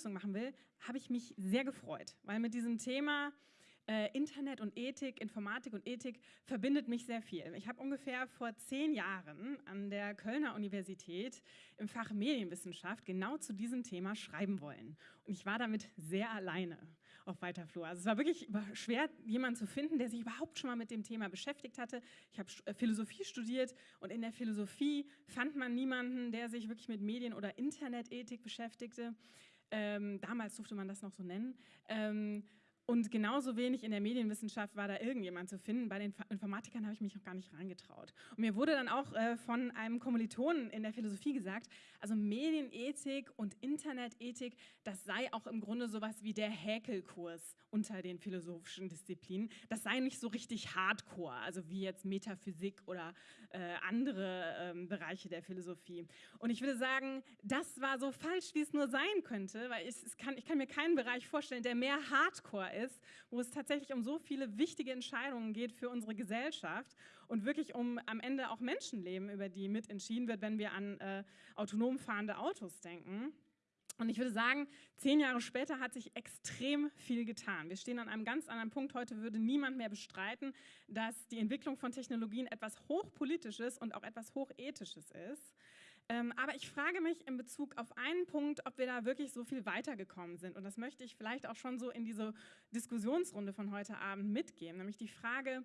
Begrüßung machen will, habe ich mich sehr gefreut, weil mit diesem Thema äh, Internet und Ethik, Informatik und Ethik verbindet mich sehr viel. Ich habe ungefähr vor zehn Jahren an der Kölner Universität im Fach Medienwissenschaft genau zu diesem Thema schreiben wollen. Und ich war damit sehr alleine auf weiter Flur. Also es war wirklich schwer, jemanden zu finden, der sich überhaupt schon mal mit dem Thema beschäftigt hatte. Ich habe äh, Philosophie studiert und in der Philosophie fand man niemanden, der sich wirklich mit Medien- oder Internetethik beschäftigte. Ähm, damals durfte man das noch so nennen. Ähm, und genauso wenig in der Medienwissenschaft war da irgendjemand zu finden. Bei den Informatikern habe ich mich noch gar nicht reingetraut. Und mir wurde dann auch äh, von einem Kommilitonen in der Philosophie gesagt, also Medienethik und Internetethik, das sei auch im Grunde sowas wie der Häkelkurs unter den philosophischen Disziplinen. Das sei nicht so richtig hardcore, also wie jetzt Metaphysik oder äh, andere ähm, Bereiche der Philosophie. Und ich würde sagen, das war so falsch, wie es nur sein könnte, weil ich, kann, ich kann mir keinen Bereich vorstellen, der mehr hardcore ist ist, wo es tatsächlich um so viele wichtige Entscheidungen geht für unsere Gesellschaft und wirklich um am Ende auch Menschenleben, über die mitentschieden wird, wenn wir an äh, autonom fahrende Autos denken. Und ich würde sagen, zehn Jahre später hat sich extrem viel getan. Wir stehen an einem ganz anderen Punkt. Heute würde niemand mehr bestreiten, dass die Entwicklung von Technologien etwas Hochpolitisches und auch etwas Hochethisches ist. Ähm, aber ich frage mich in Bezug auf einen Punkt, ob wir da wirklich so viel weitergekommen sind. Und das möchte ich vielleicht auch schon so in diese Diskussionsrunde von heute Abend mitgeben, nämlich die Frage,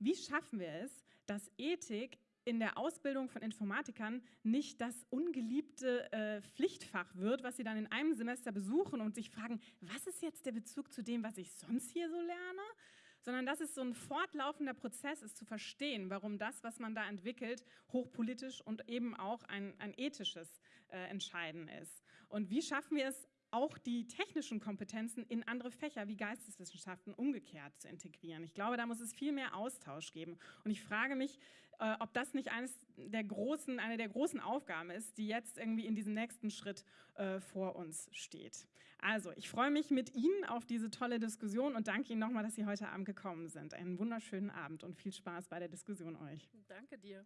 wie schaffen wir es, dass Ethik in der Ausbildung von Informatikern nicht das ungeliebte äh, Pflichtfach wird, was sie dann in einem Semester besuchen und sich fragen, was ist jetzt der Bezug zu dem, was ich sonst hier so lerne? Sondern dass es so ein fortlaufender Prozess ist, zu verstehen, warum das, was man da entwickelt, hochpolitisch und eben auch ein, ein ethisches äh, Entscheiden ist. Und wie schaffen wir es, auch die technischen Kompetenzen in andere Fächer wie Geisteswissenschaften umgekehrt zu integrieren. Ich glaube, da muss es viel mehr Austausch geben. Und ich frage mich, äh, ob das nicht eines der großen, eine der großen Aufgaben ist, die jetzt irgendwie in diesem nächsten Schritt äh, vor uns steht. Also, ich freue mich mit Ihnen auf diese tolle Diskussion und danke Ihnen nochmal, dass Sie heute Abend gekommen sind. Einen wunderschönen Abend und viel Spaß bei der Diskussion euch. Danke dir.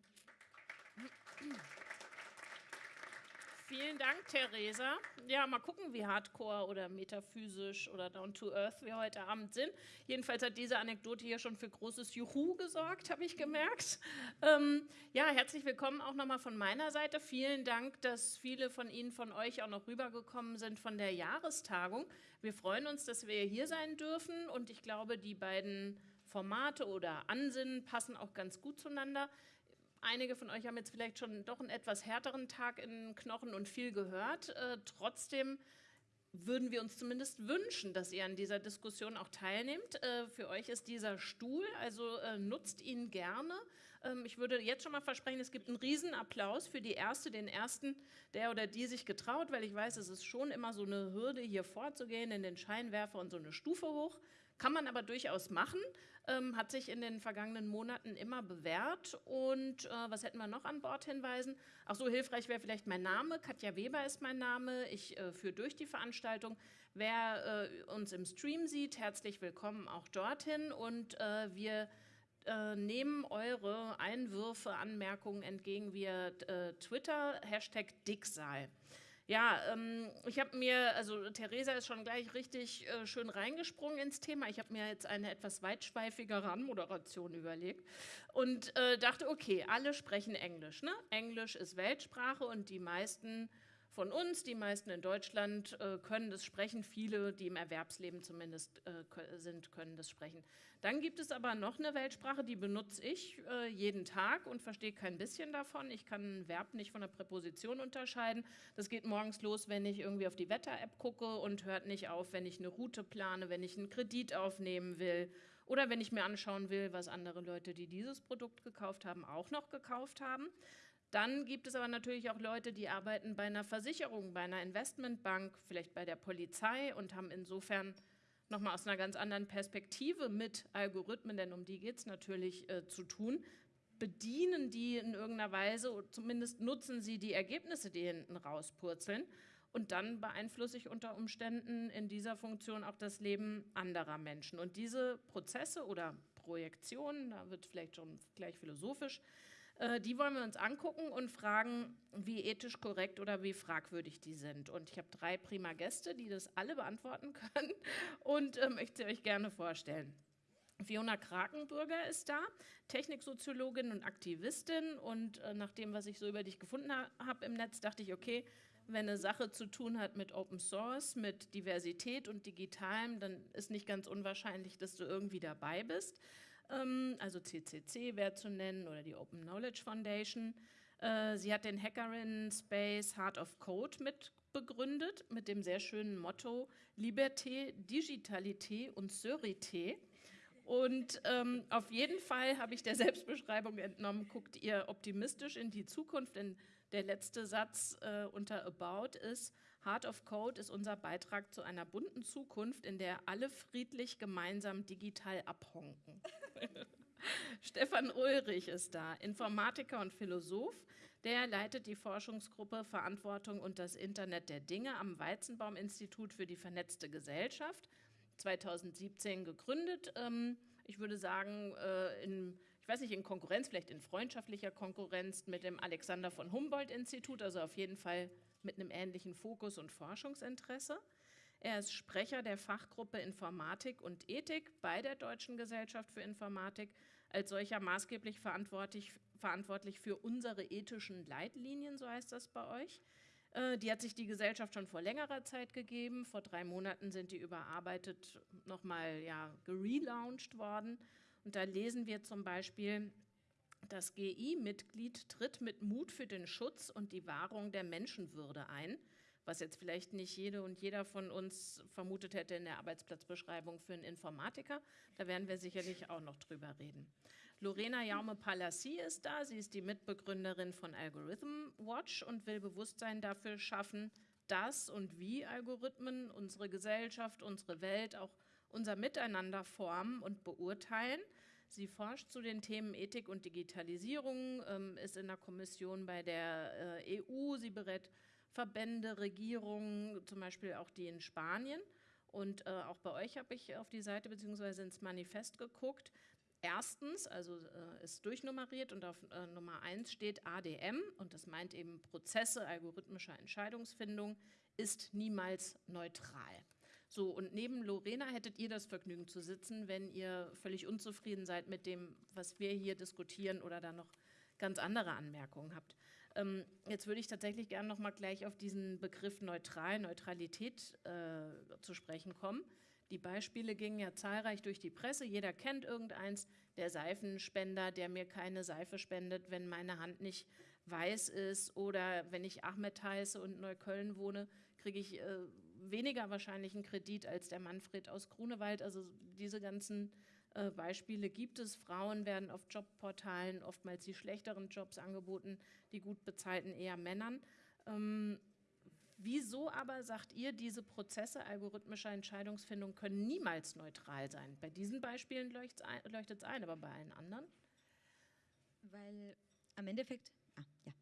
Vielen Dank, Theresa. Ja, mal gucken, wie hardcore oder metaphysisch oder down to earth wir heute Abend sind. Jedenfalls hat diese Anekdote hier schon für großes Juhu gesorgt, habe ich gemerkt. Ähm, ja, herzlich willkommen auch nochmal von meiner Seite. Vielen Dank, dass viele von Ihnen, von euch auch noch rübergekommen sind von der Jahrestagung. Wir freuen uns, dass wir hier sein dürfen und ich glaube, die beiden Formate oder Ansinnen passen auch ganz gut zueinander. Einige von euch haben jetzt vielleicht schon doch einen etwas härteren Tag in Knochen und viel gehört. Äh, trotzdem würden wir uns zumindest wünschen, dass ihr an dieser Diskussion auch teilnehmt. Äh, für euch ist dieser Stuhl, also äh, nutzt ihn gerne. Ähm, ich würde jetzt schon mal versprechen, es gibt einen Riesenapplaus für die Erste, den Ersten, der oder die sich getraut, weil ich weiß, es ist schon immer so eine Hürde, hier vorzugehen in den Scheinwerfer und so eine Stufe hoch. Kann man aber durchaus machen, ähm, hat sich in den vergangenen Monaten immer bewährt. Und äh, was hätten wir noch an Bord hinweisen? Ach so, hilfreich wäre vielleicht mein Name. Katja Weber ist mein Name. Ich äh, führe durch die Veranstaltung. Wer äh, uns im Stream sieht, herzlich willkommen auch dorthin. Und äh, wir äh, nehmen eure Einwürfe, Anmerkungen entgegen via äh, Twitter, Hashtag Dicksal. Ja, ähm, ich habe mir, also Theresa ist schon gleich richtig äh, schön reingesprungen ins Thema. Ich habe mir jetzt eine etwas weitschweifigere Anmoderation überlegt und äh, dachte, okay, alle sprechen Englisch. Ne? Englisch ist Weltsprache und die meisten von uns, die meisten in Deutschland äh, können das sprechen, viele, die im Erwerbsleben zumindest äh, sind, können das sprechen. Dann gibt es aber noch eine Weltsprache, die benutze ich äh, jeden Tag und verstehe kein bisschen davon. Ich kann ein Verb nicht von der Präposition unterscheiden. Das geht morgens los, wenn ich irgendwie auf die Wetter-App gucke und hört nicht auf, wenn ich eine Route plane, wenn ich einen Kredit aufnehmen will oder wenn ich mir anschauen will, was andere Leute, die dieses Produkt gekauft haben, auch noch gekauft haben. Dann gibt es aber natürlich auch Leute, die arbeiten bei einer Versicherung, bei einer Investmentbank, vielleicht bei der Polizei und haben insofern nochmal aus einer ganz anderen Perspektive mit Algorithmen, denn um die geht es natürlich äh, zu tun, bedienen die in irgendeiner Weise, zumindest nutzen sie die Ergebnisse, die hinten rauspurzeln und dann beeinflusse ich unter Umständen in dieser Funktion auch das Leben anderer Menschen. Und diese Prozesse oder Projektionen, da wird vielleicht schon gleich philosophisch, Äh, die wollen wir uns angucken und fragen, wie ethisch korrekt oder wie fragwürdig die sind. Und ich habe drei prima Gäste, die das alle beantworten können und äh, möchte euch gerne vorstellen. Fiona Krakenbürger ist da, Techniksoziologin und Aktivistin. Und äh, nach dem, was ich so über dich gefunden ha habe im Netz, dachte ich, okay, wenn eine Sache zu tun hat mit Open Source, mit Diversität und Digitalem, dann ist nicht ganz unwahrscheinlich, dass du irgendwie dabei bist. Ähm, also CCC wäre zu nennen oder die Open Knowledge Foundation. Äh, sie hat den Hackerin Space Heart of Code mitbegründet mit dem sehr schönen Motto Liberté, Digitalité und Sörité. Und ähm, auf jeden Fall habe ich der Selbstbeschreibung entnommen, guckt ihr optimistisch in die Zukunft, denn der letzte Satz äh, unter About ist, Heart of Code ist unser Beitrag zu einer bunten Zukunft, in der alle friedlich gemeinsam digital abhonken. Stefan Ulrich ist da, Informatiker und Philosoph. Der leitet die Forschungsgruppe Verantwortung und das Internet der Dinge am Weizenbaum-Institut für die vernetzte Gesellschaft. 2017 gegründet. Ähm, ich würde sagen, äh, in ich weiß nicht, in Konkurrenz, vielleicht in freundschaftlicher Konkurrenz mit dem Alexander von Humboldt-Institut, also auf jeden Fall mit einem ähnlichen Fokus und Forschungsinteresse. Er ist Sprecher der Fachgruppe Informatik und Ethik bei der Deutschen Gesellschaft für Informatik, als solcher maßgeblich verantwortlich, verantwortlich für unsere ethischen Leitlinien, so heißt das bei euch. Äh, die hat sich die Gesellschaft schon vor längerer Zeit gegeben. Vor drei Monaten sind die überarbeitet, nochmal ja, gelauncht worden. Und da lesen wir zum Beispiel, das GI-Mitglied tritt mit Mut für den Schutz und die Wahrung der Menschenwürde ein, was jetzt vielleicht nicht jede und jeder von uns vermutet hätte in der Arbeitsplatzbeschreibung für einen Informatiker. Da werden wir sicherlich auch noch drüber reden. Lorena Jaume-Palassi ist da. Sie ist die Mitbegründerin von Algorithm Watch und will Bewusstsein dafür schaffen, dass und wie Algorithmen unsere Gesellschaft, unsere Welt, auch unser Miteinander formen und beurteilen. Sie forscht zu den Themen Ethik und Digitalisierung, ähm, ist in der Kommission bei der äh, EU. Sie berät Verbände, Regierungen, zum Beispiel auch die in Spanien. Und äh, auch bei euch habe ich auf die Seite bzw. ins Manifest geguckt. Erstens, also äh, ist durchnummeriert und auf Nummer 1 steht ADM und das meint eben Prozesse algorithmischer Entscheidungsfindung, ist niemals neutral. So, und neben Lorena hättet ihr das Vergnügen zu sitzen, wenn ihr völlig unzufrieden seid mit dem, was wir hier diskutieren oder da noch ganz andere Anmerkungen habt. Ähm, jetzt würde ich tatsächlich gerne noch mal gleich auf diesen Begriff neutral, Neutralität äh, zu sprechen kommen. Die Beispiele gingen ja zahlreich durch die Presse. Jeder kennt irgendeins. Der Seifenspender, der mir keine Seife spendet, wenn meine Hand nicht weiß ist. Oder wenn ich Ahmed heiße und in Neukölln wohne, kriege ich äh, weniger wahrscheinlich einen Kredit als der Manfred aus Grunewald. Also diese ganzen äh, Beispiele gibt es. Frauen werden auf Jobportalen oftmals die schlechteren Jobs angeboten, die gut bezahlten eher Männern. Ähm, wieso aber sagt ihr, diese Prozesse algorithmischer Entscheidungsfindung können niemals neutral sein? Bei diesen Beispielen leuchtet es ein, aber bei allen anderen? Weil am Endeffekt, ah, ja,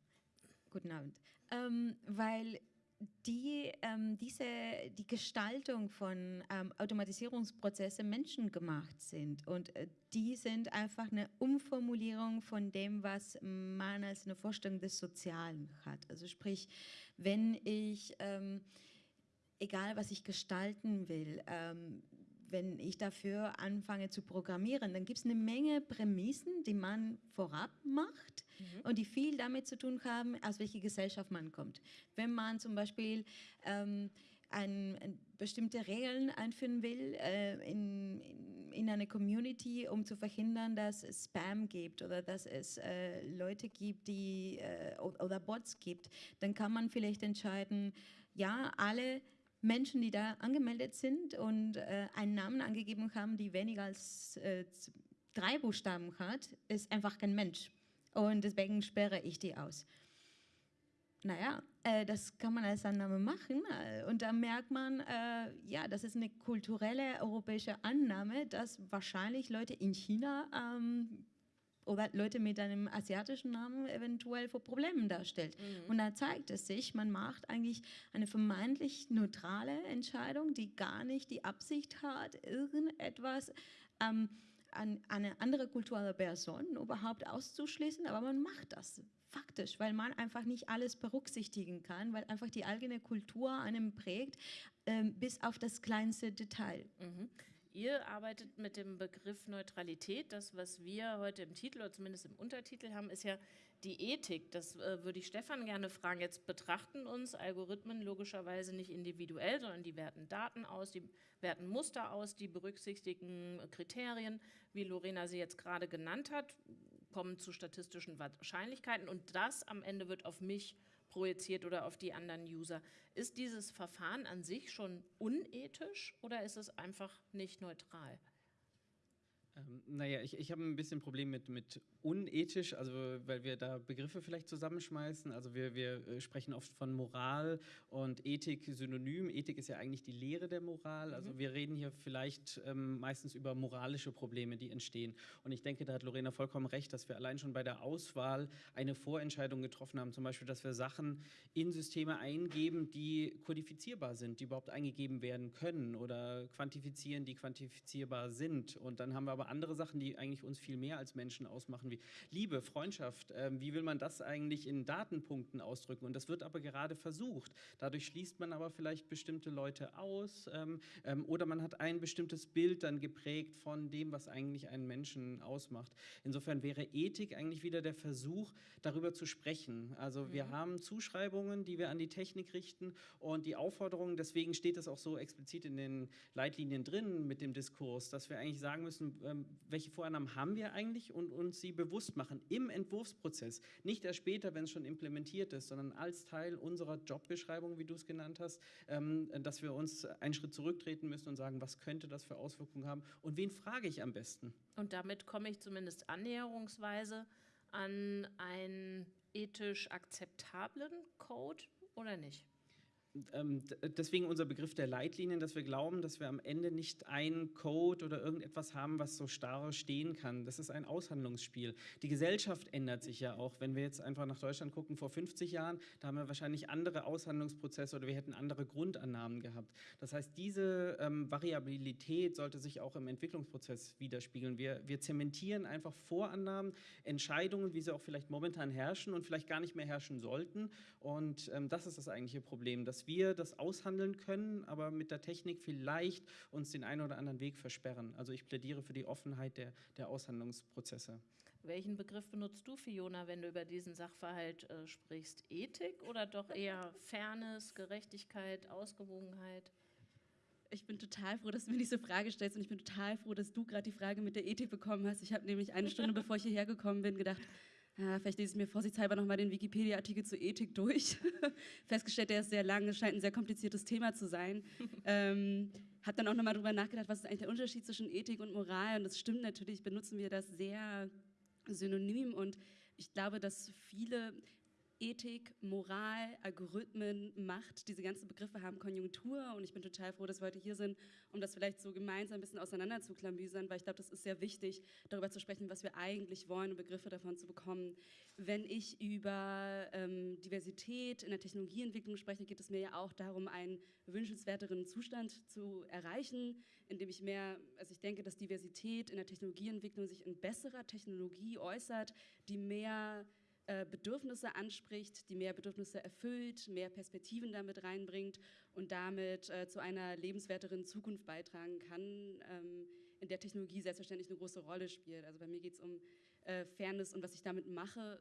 guten Abend, ähm, weil die, ähm, diese, die Gestaltung von ähm, Automatisierungsprozessen menschengemacht sind. Und äh, die sind einfach eine Umformulierung von dem, was man als eine Vorstellung des Sozialen hat. Also sprich, wenn ich, ähm, egal was ich gestalten will, ähm, wenn ich dafür anfange zu programmieren, dann gibt es eine Menge Prämissen, die man vorab macht mhm. und die viel damit zu tun haben, aus welcher Gesellschaft man kommt. Wenn man zum Beispiel ähm, ein, ein bestimmte Regeln einführen will äh, in, in, in, eine Community, um zu verhindern, dass es Spam gibt oder dass es äh, Leute gibt, die äh, oder Bots gibt, dann kann man vielleicht entscheiden, ja, alle Menschen, die da angemeldet sind und äh, einen Namen angegeben haben, die weniger als äh, drei Buchstaben hat, ist einfach kein Mensch. Und deswegen sperre ich die aus. Naja, äh, das kann man als Annahme machen. Äh, und da merkt man, äh, ja, das ist eine kulturelle europäische Annahme, dass wahrscheinlich Leute in China ähm, oder Leute mit einem asiatischen Namen eventuell vor Problemen darstellt. Mhm. Und da zeigt es sich, man macht eigentlich eine vermeintlich neutrale Entscheidung, die gar nicht die Absicht hat, irgendetwas ähm, an, eine andere kulturelle Person überhaupt auszuschließen, aber man macht das faktisch, weil man einfach nicht alles berücksichtigen kann, weil einfach die eigene Kultur einem prägt, ähm, bis auf das kleinste Detail. Mhm. Ihr arbeitet mit dem Begriff Neutralität. Das, was wir heute im Titel oder zumindest im Untertitel haben, ist ja die Ethik. Das äh, würde ich Stefan gerne fragen. Jetzt betrachten uns Algorithmen logischerweise nicht individuell, sondern die werten Daten aus, die werten Muster aus, die berücksichtigen Kriterien, wie Lorena sie jetzt gerade genannt hat, kommen zu statistischen Wahrscheinlichkeiten und das am Ende wird auf mich projiziert oder auf die anderen User. Ist dieses Verfahren an sich schon unethisch oder ist es einfach nicht neutral? Ähm, naja, ich, ich habe ein bisschen Problem mit, mit unethisch, also weil wir da Begriffe vielleicht zusammenschmeißen. Also wir, wir äh, sprechen oft von Moral und Ethik synonym. Ethik ist ja eigentlich die Lehre der Moral. Also mhm. wir reden hier vielleicht ähm, meistens über moralische Probleme, die entstehen. Und ich denke, da hat Lorena vollkommen recht, dass wir allein schon bei der Auswahl eine Vorentscheidung getroffen haben. Zum Beispiel, dass wir Sachen in Systeme eingeben, die kodifizierbar sind, die überhaupt eingegeben werden können oder quantifizieren, die quantifizierbar sind. Und dann haben wir aber andere Sachen, die eigentlich uns viel mehr als Menschen ausmachen, wie Liebe, Freundschaft. Ähm, wie will man das eigentlich in Datenpunkten ausdrücken? Und das wird aber gerade versucht. Dadurch schließt man aber vielleicht bestimmte Leute aus ähm, ähm, oder man hat ein bestimmtes Bild dann geprägt von dem, was eigentlich einen Menschen ausmacht. Insofern wäre Ethik eigentlich wieder der Versuch, darüber zu sprechen. Also mhm. wir haben Zuschreibungen, die wir an die Technik richten und die Aufforderungen, deswegen steht es auch so explizit in den Leitlinien drin mit dem Diskurs, dass wir eigentlich sagen müssen, ähm, welche Vorannahmen haben wir eigentlich und uns sie bewusst machen im Entwurfsprozess. Nicht erst später, wenn es schon implementiert ist, sondern als Teil unserer Jobbeschreibung, wie du es genannt hast, ähm, dass wir uns einen Schritt zurücktreten müssen und sagen, was könnte das für Auswirkungen haben und wen frage ich am besten? Und damit komme ich zumindest annäherungsweise an einen ethisch akzeptablen Code oder nicht? Ähm, deswegen unser Begriff der Leitlinien, dass wir glauben, dass wir am Ende nicht einen Code oder irgendetwas haben, was so starr stehen kann. Das ist ein Aushandlungsspiel. Die Gesellschaft ändert sich ja auch. Wenn wir jetzt einfach nach Deutschland gucken, vor 50 Jahren, da haben wir wahrscheinlich andere Aushandlungsprozesse oder wir hätten andere Grundannahmen gehabt. Das heißt, diese ähm, Variabilität sollte sich auch im Entwicklungsprozess widerspiegeln. Wir, wir zementieren einfach Vorannahmen, Entscheidungen, wie sie auch vielleicht momentan herrschen und vielleicht gar nicht mehr herrschen sollten. Und ähm, das ist das eigentliche Problem, dass wir das aushandeln können, aber mit der Technik vielleicht uns den einen oder anderen Weg versperren. Also ich plädiere für die Offenheit der, der Aushandlungsprozesse. Welchen Begriff benutzt du, Fiona, wenn du über diesen Sachverhalt äh, sprichst? Ethik oder doch eher Fairness, Gerechtigkeit, Ausgewogenheit? Ich bin total froh, dass du mir diese Frage stellst und ich bin total froh, dass du gerade die Frage mit der Ethik bekommen hast. Ich habe nämlich eine Stunde, bevor ich hierher gekommen bin, gedacht, ja, vielleicht lese ich mir vorsichtshalber nochmal den Wikipedia-Artikel zur Ethik durch. Festgestellt, der ist sehr lang, es scheint ein sehr kompliziertes Thema zu sein. ähm, habe dann auch nochmal darüber nachgedacht, was ist eigentlich der Unterschied zwischen Ethik und Moral. Und das stimmt natürlich, benutzen wir das sehr synonym. Und ich glaube, dass viele Ethik, Moral, Algorithmen, Macht, diese ganzen Begriffe haben Konjunktur und ich bin total froh, dass wir heute hier sind, um das vielleicht so gemeinsam ein bisschen auseinander zu klamüsern, weil ich glaube, das ist sehr wichtig, darüber zu sprechen, was wir eigentlich wollen und Begriffe davon zu bekommen. Wenn ich über ähm, Diversität in der Technologieentwicklung spreche, geht es mir ja auch darum, einen wünschenswerteren Zustand zu erreichen, indem ich mehr, also ich denke, dass Diversität in der Technologieentwicklung sich in besserer Technologie äußert, die mehr Bedürfnisse anspricht, die mehr Bedürfnisse erfüllt, mehr Perspektiven damit reinbringt und damit äh, zu einer lebenswerteren Zukunft beitragen kann, ähm, in der Technologie selbstverständlich eine große Rolle spielt. Also bei mir geht es um äh, Fairness und was ich damit mache.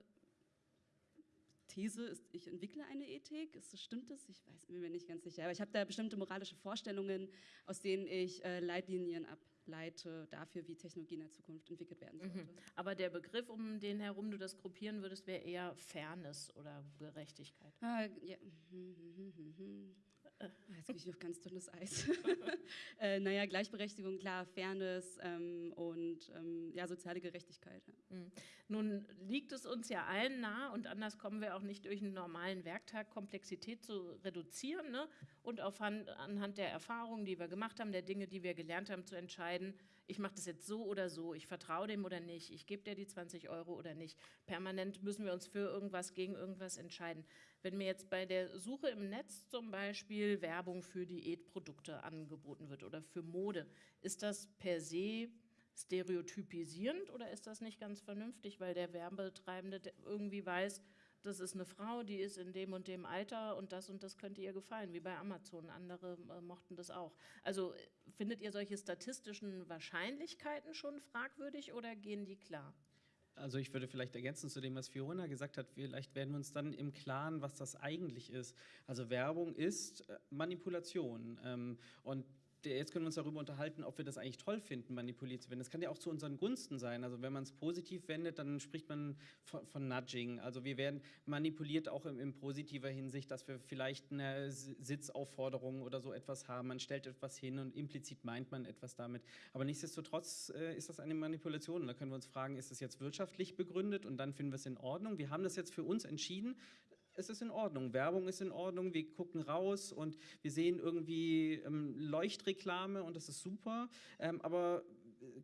These ist, ich entwickle eine Ethik. Ist, stimmt das? Ich weiß, bin mir nicht ganz sicher. Aber ich habe da bestimmte moralische Vorstellungen, aus denen ich äh, Leitlinien ab leite dafür, wie Technologie in der Zukunft entwickelt werden sollte. Mhm. Aber der Begriff, um den herum du das gruppieren würdest, wäre eher Fairness oder Gerechtigkeit. Ah, ja. Ah, jetzt bin ich auf ganz dünnes Eis. äh, naja, Gleichberechtigung, klar, Fairness ähm, und ähm, ja, soziale Gerechtigkeit. Ja. Mhm. Nun liegt es uns ja allen nah und anders kommen wir auch nicht durch einen normalen Werktag, Komplexität zu reduzieren ne? und auf Hand, anhand der Erfahrungen, die wir gemacht haben, der Dinge, die wir gelernt haben, zu entscheiden, ich mache das jetzt so oder so, ich vertraue dem oder nicht, ich gebe dir die 20 Euro oder nicht. Permanent müssen wir uns für irgendwas, gegen irgendwas entscheiden. Wenn mir jetzt bei der Suche im Netz zum Beispiel Werbung für Diätprodukte angeboten wird oder für Mode, ist das per se stereotypisierend oder ist das nicht ganz vernünftig, weil der Werbetreibende irgendwie weiß, das ist eine Frau, die ist in dem und dem Alter und das und das könnte ihr gefallen, wie bei Amazon. Andere äh, mochten das auch. Also findet ihr solche statistischen Wahrscheinlichkeiten schon fragwürdig oder gehen die klar? Also ich würde vielleicht ergänzen zu dem, was Fiona gesagt hat, vielleicht werden wir uns dann im Klaren, was das eigentlich ist. Also Werbung ist äh, Manipulation ähm, und jetzt können wir uns darüber unterhalten, ob wir das eigentlich toll finden, manipuliert zu werden. Das kann ja auch zu unseren Gunsten sein. Also wenn man es positiv wendet, dann spricht man von, von, Nudging. Also wir werden manipuliert auch in, in positiver Hinsicht, dass wir vielleicht eine Sitzaufforderung oder so etwas haben. Man stellt etwas hin und implizit meint man etwas damit. Aber nichtsdestotrotz äh, ist das eine Manipulation. Da können wir uns fragen, ist das jetzt wirtschaftlich begründet und dann finden wir es in Ordnung. Wir haben das jetzt für uns entschieden es ist in Ordnung. Werbung ist in Ordnung. Wir gucken raus und wir sehen irgendwie ähm, Leuchtreklame und das ist super. Ähm, aber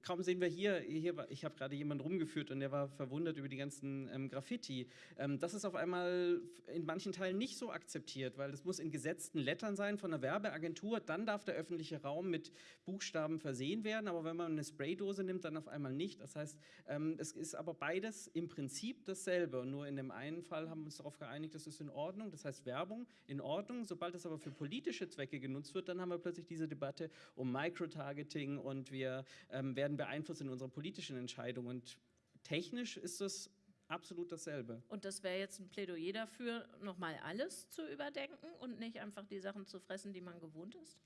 kaum sehen wir hier, hier ich habe gerade jemanden rumgeführt und der war verwundert über die ganzen ähm, Graffiti. Ähm, das ist auf einmal in manchen Teilen nicht so akzeptiert, weil das muss in gesetzten Lettern sein von einer Werbeagentur, dann darf der öffentliche Raum mit Buchstaben versehen werden, aber wenn man eine Spraydose nimmt, dann auf einmal nicht. Das heißt, ähm, es ist aber beides im Prinzip dasselbe und nur in dem einen Fall haben wir uns darauf geeinigt, das ist in Ordnung, das heißt Werbung in Ordnung. Sobald es aber für politische Zwecke genutzt wird, dann haben wir plötzlich diese Debatte um Microtargeting und wir ähm, werden beeinflusst in unseren politischen Entscheidungen. Und technisch ist das absolut dasselbe. Und das wäre jetzt ein Plädoyer dafür, nochmal alles zu überdenken und nicht einfach die Sachen zu fressen, die man gewohnt ist?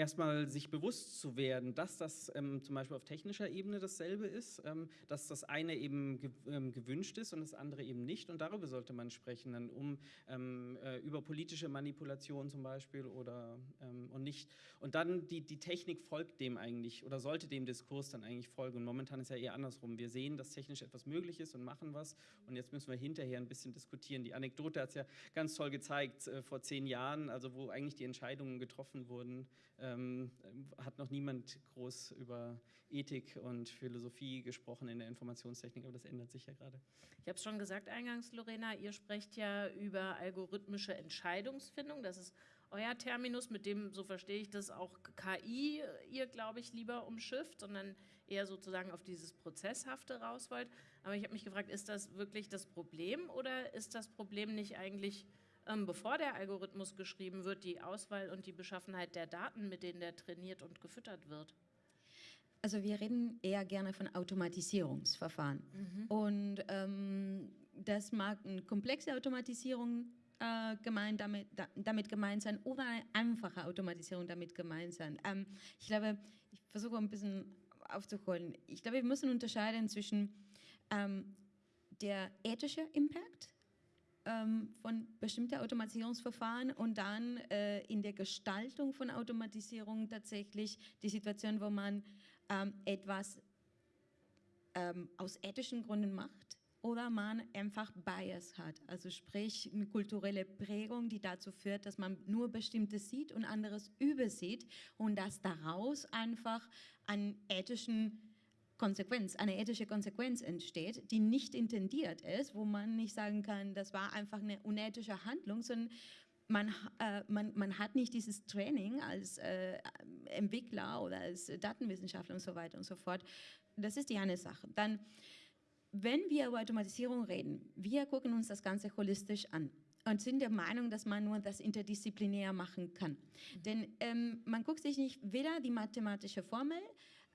Erstmal sich bewusst zu werden, dass das ähm, zum Beispiel auf technischer Ebene dasselbe ist, ähm, dass das eine eben ge ähm, gewünscht ist und das andere eben nicht. Und darüber sollte man sprechen, dann um ähm, äh, über politische Manipulation zum Beispiel oder ähm, und nicht. Und dann die, die Technik folgt dem eigentlich oder sollte dem Diskurs dann eigentlich folgen. Und momentan ist ja eher andersrum. Wir sehen, dass technisch etwas möglich ist und machen was. Und jetzt müssen wir hinterher ein bisschen diskutieren. Die Anekdote hat es ja ganz toll gezeigt äh, vor zehn Jahren, also wo eigentlich die Entscheidungen getroffen wurden ähm, hat noch niemand groß über Ethik und Philosophie gesprochen in der Informationstechnik, aber das ändert sich ja gerade. Ich habe es schon gesagt eingangs, Lorena, ihr sprecht ja über algorithmische Entscheidungsfindung. Das ist euer Terminus, mit dem, so verstehe ich das, auch KI ihr, glaube ich, lieber umschifft, sondern eher sozusagen auf dieses Prozesshafte raus wollt. Aber ich habe mich gefragt, ist das wirklich das Problem oder ist das Problem nicht eigentlich bevor der Algorithmus geschrieben wird, die Auswahl und die Beschaffenheit der Daten, mit denen der trainiert und gefüttert wird? Also wir reden eher gerne von Automatisierungsverfahren. Mhm. Und ähm, das mag eine komplexe Automatisierung äh, gemeint damit, da, damit gemeint sein oder eine einfache Automatisierung damit gemeint sein. Ähm, ich glaube, ich versuche ein bisschen aufzuholen. Ich glaube, wir müssen unterscheiden zwischen ähm, der ethische Impact ähm, von bestimmten Automatisierungsverfahren und dann äh, in der Gestaltung von Automatisierung tatsächlich die Situation, wo man ähm, etwas ähm, aus ethischen Gründen macht oder man einfach Bias hat, also sprich eine kulturelle Prägung, die dazu führt, dass man nur bestimmtes sieht und anderes übersieht und dass daraus einfach an ethischen Konsequenz, eine ethische Konsequenz entsteht, die nicht intendiert ist, wo man nicht sagen kann, das war einfach eine unethische Handlung, sondern man, äh, man, man hat nicht dieses Training als äh, Entwickler oder als Datenwissenschaftler und so weiter und so fort. Das ist die eine Sache. Dann, wenn wir über Automatisierung reden, wir gucken uns das Ganze holistisch an und sind der Meinung, dass man nur das interdisziplinär machen kann. Mhm. Denn ähm, man guckt sich nicht weder die mathematische Formel,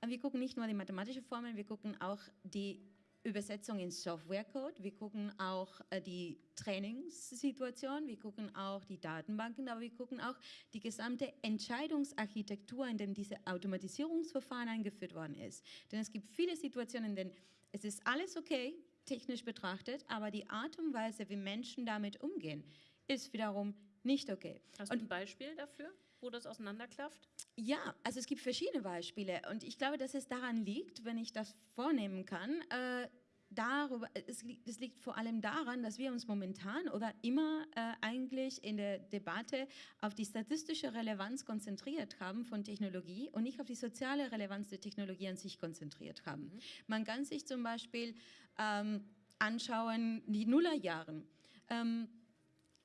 wir gucken nicht nur die mathematische Formel, wir gucken auch die Übersetzung in Softwarecode, wir gucken auch äh, die Trainingssituation, wir gucken auch die Datenbanken, aber wir gucken auch die gesamte Entscheidungsarchitektur, in der diese Automatisierungsverfahren eingeführt worden ist. Denn es gibt viele Situationen, in denen es ist alles okay, technisch betrachtet, aber die Art und Weise, wie Menschen damit umgehen, ist wiederum nicht okay. Hast du ein Beispiel dafür? wo das auseinanderklafft? Ja, also es gibt verschiedene Beispiele und ich glaube, dass es daran liegt, wenn ich das vornehmen kann, äh, darüber, es, liegt, es liegt vor allem daran, dass wir uns momentan oder immer äh, eigentlich in der Debatte auf die statistische Relevanz konzentriert haben von Technologie und nicht auf die soziale Relevanz der Technologie an sich konzentriert haben. Mhm. Man kann sich zum Beispiel ähm, anschauen, die Nullerjahren. Ähm,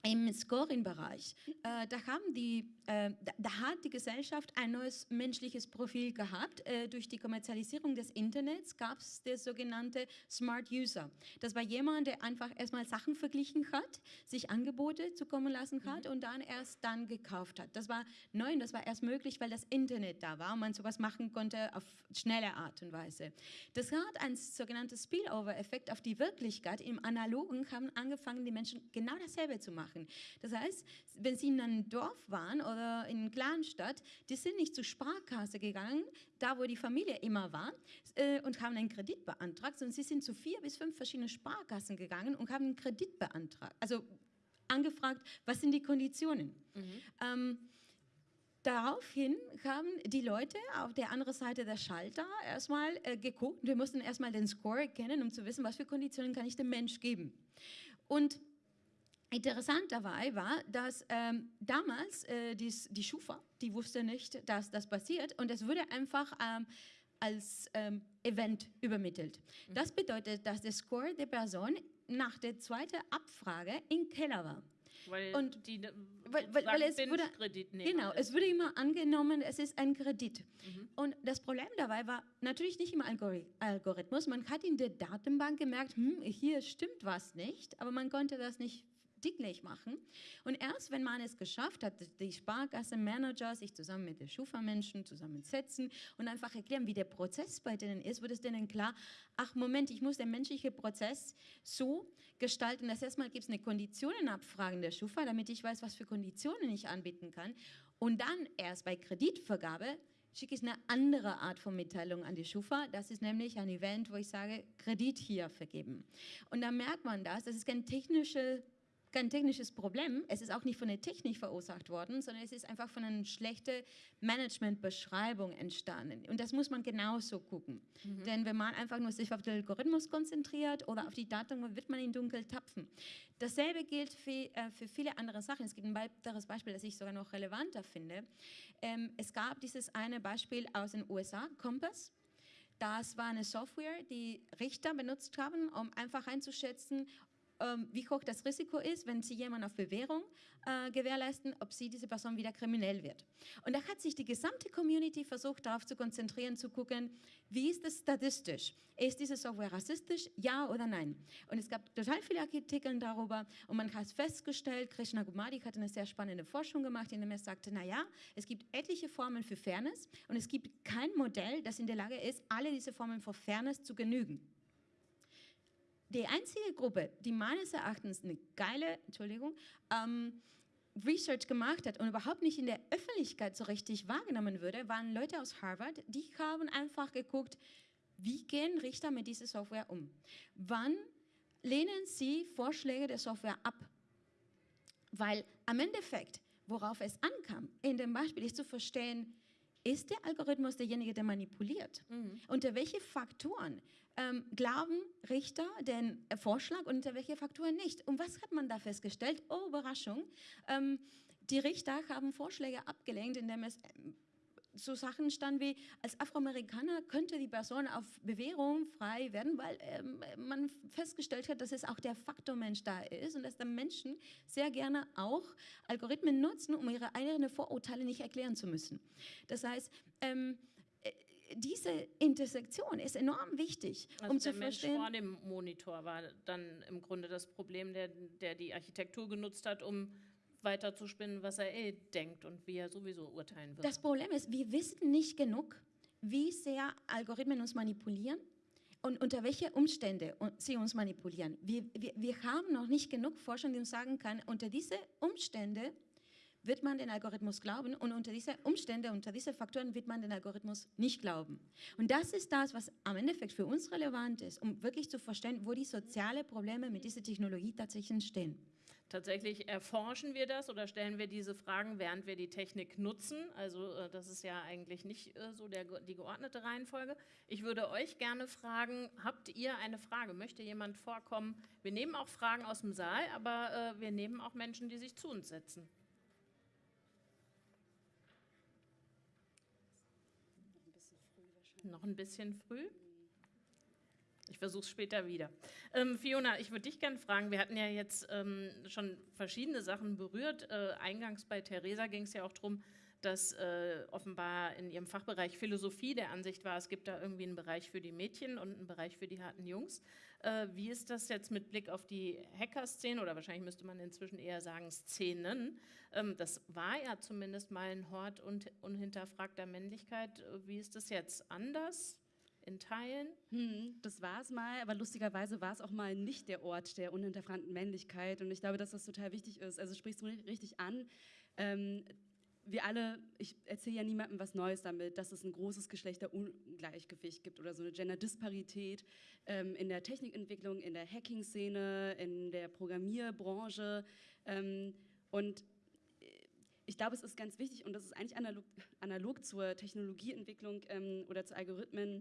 im Scoring-Bereich, äh, da, haben die, äh, da, da, hat die Gesellschaft ein neues menschliches Profil gehabt. Äh, durch die Kommerzialisierung des Internets gab es der sogenannte Smart User. Das war jemand, der einfach erstmal Sachen verglichen hat, sich Angebote zukommen lassen hat mhm. und dann erst dann gekauft hat. Das war neu und das war erst möglich, weil das Internet da war und man sowas machen konnte auf schnelle Art und Weise. Das hat ein sogenanntes Spillover-Effekt auf die Wirklichkeit. Im Analogen haben angefangen, die Menschen genau dasselbe zu machen machen. Das heißt, wenn sie in einem Dorf waren oder in einer Kleinstadt, die sind nicht zur Sparkasse gegangen, da wo die Familie immer war, äh, und haben einen Kredit beantragt, sondern sie sind zu vier bis fünf verschiedene Sparkassen gegangen und haben einen Kredit beantragt. Also angefragt, was sind die Konditionen? Mhm. Ähm, Daraufhin haben die Leute auf der anderen Seite der Schalter erstmal äh, geguckt. Wir mussten erstmal den Score kennen, um zu wissen, was für Konditionen kann ich dem Mensch geben. Und Interessant dabei war, dass ähm, damals äh, dies, die Schufa, die wusste nicht, dass das passiert und es wurde einfach ähm, als ähm, Event übermittelt. Mhm. Das bedeutet, dass der Score der Person nach der zweiten Abfrage im Keller war. Weil und die weil, weil, weil es wurde, Kredit nehmen. Genau, es wurde immer angenommen, es ist ein Kredit. Mhm. Und das Problem dabei war natürlich nicht im Algorithmus. Man hat in der Datenbank gemerkt, hm, hier stimmt was nicht, aber man konnte das nicht dicklich machen. Und erst wenn man es geschafft hat, die Sparkasse-Manager sich zusammen mit den Schufa-Menschen zusammensetzen und einfach erklären, wie der Prozess bei denen ist, wird es denen klar, ach Moment, ich muss den menschlichen Prozess so gestalten, dass erstmal gibt es eine Konditionenabfrage in der Schufa, damit ich weiß, was für Konditionen ich anbieten kann. Und dann erst bei Kreditvergabe schicke ich eine andere Art von Mitteilung an die Schufa. Das ist nämlich ein Event, wo ich sage, Kredit hier vergeben. Und da merkt man das, das ist kein technischer kein technisches Problem. Es ist auch nicht von der Technik verursacht worden, sondern es ist einfach von einer schlechten Managementbeschreibung entstanden. Und das muss man genauso gucken. Mhm. Denn wenn man einfach nur sich auf den Algorithmus konzentriert oder auf die Daten, wird man in Dunkel tapfen. Dasselbe gilt für, äh, für viele andere Sachen. Es gibt ein weiteres Beispiel, das ich sogar noch relevanter finde. Ähm, es gab dieses eine Beispiel aus den USA, Compass. Das war eine Software, die Richter benutzt haben, um einfach einzuschätzen, wie hoch das Risiko ist, wenn Sie jemanden auf Bewährung äh, gewährleisten, ob Sie diese Person wieder kriminell wird. Und da hat sich die gesamte Community versucht, darauf zu konzentrieren, zu gucken, wie ist das statistisch? Ist diese Software rassistisch? Ja oder nein? Und es gab total viele Artikel darüber und man hat festgestellt, Krishna Gumadi hat eine sehr spannende Forschung gemacht, in dem er sagte, naja, es gibt etliche Formen für Fairness und es gibt kein Modell, das in der Lage ist, alle diese Formen für Fairness zu genügen die einzige Gruppe, die meines Erachtens eine geile, Entschuldigung, ähm, Research gemacht hat und überhaupt nicht in der Öffentlichkeit so richtig wahrgenommen würde, waren Leute aus Harvard, die haben einfach geguckt, wie gehen Richter mit dieser Software um? Wann lehnen sie Vorschläge der Software ab? Weil am Endeffekt, worauf es ankam, in dem Beispiel ist zu verstehen, ist der Algorithmus derjenige, der manipuliert? Mhm. Unter welche Faktoren ähm, glauben Richter den Vorschlag und unter welche Faktoren nicht? Und was hat man da festgestellt? Oh, Überraschung. Ähm, die Richter haben Vorschläge abgelehnt, indem es ähm, so Sachen stand wie, als Afroamerikaner könnte die Person auf Bewährung frei werden, weil ähm, man festgestellt hat, dass es auch der Faktor Mensch da ist und dass dann Menschen sehr gerne auch Algorithmen nutzen, um ihre eigenen Vorurteile nicht erklären zu müssen. Das heißt, ähm, äh, diese Intersektion ist enorm wichtig, also um zu Mensch verstehen. vor dem Monitor war dann im Grunde das Problem, der, der die Architektur genutzt hat, um weiter zu spinnen, was er eh denkt und wie er sowieso urteilen wird. Das Problem ist, wir wissen nicht genug, wie sehr Algorithmen uns manipulieren und unter welche Umstände sie uns manipulieren. Wir, wir, wir haben noch nicht genug Forschung, die uns sagen kann, unter diese Umstände wird man den Algorithmus glauben und unter diese Umstände, unter diese Faktoren wird man den Algorithmus nicht glauben. Und das ist das, was am Endeffekt für uns relevant ist, um wirklich zu verstehen, wo die sozialen Probleme mit dieser Technologie tatsächlich entstehen. Tatsächlich erforschen wir das oder stellen wir diese Fragen, während wir die Technik nutzen. Also äh, das ist ja eigentlich nicht äh, so der, die geordnete Reihenfolge. Ich würde euch gerne fragen, habt ihr eine Frage? Möchte jemand vorkommen? Wir nehmen auch Fragen aus dem Saal, aber äh, wir nehmen auch Menschen, die sich zu uns setzen. Noch ein bisschen früh? Ich versuche es später wieder. Ähm, Fiona, ich würde dich gerne fragen, wir hatten ja jetzt ähm, schon verschiedene Sachen berührt. Äh, eingangs bei Theresa ging es ja auch darum, dass äh, offenbar in ihrem Fachbereich Philosophie der Ansicht war, es gibt da irgendwie einen Bereich für die Mädchen und einen Bereich für die harten Jungs. Äh, wie ist das jetzt mit Blick auf die Hacker-Szene oder wahrscheinlich müsste man inzwischen eher sagen Szenen? Ähm, das war ja zumindest mal ein Hort und unhinterfragter Männlichkeit. Wie ist das jetzt anders? In Teilen. Hm, das war es mal, aber lustigerweise war es auch mal nicht der Ort der unhinterfragten Männlichkeit. Und ich glaube, dass das total wichtig ist. Also sprichst du richtig an. Ähm, wir alle, ich erzähle ja niemandem was Neues damit, dass es ein großes Geschlechterungleichgewicht gibt oder so eine Genderdisparität ähm, in der Technikentwicklung, in der Hacking-Szene, in der Programmierbranche. Ähm, und ich glaube, es ist ganz wichtig und das ist eigentlich analog, analog zur Technologieentwicklung ähm, oder zu Algorithmen.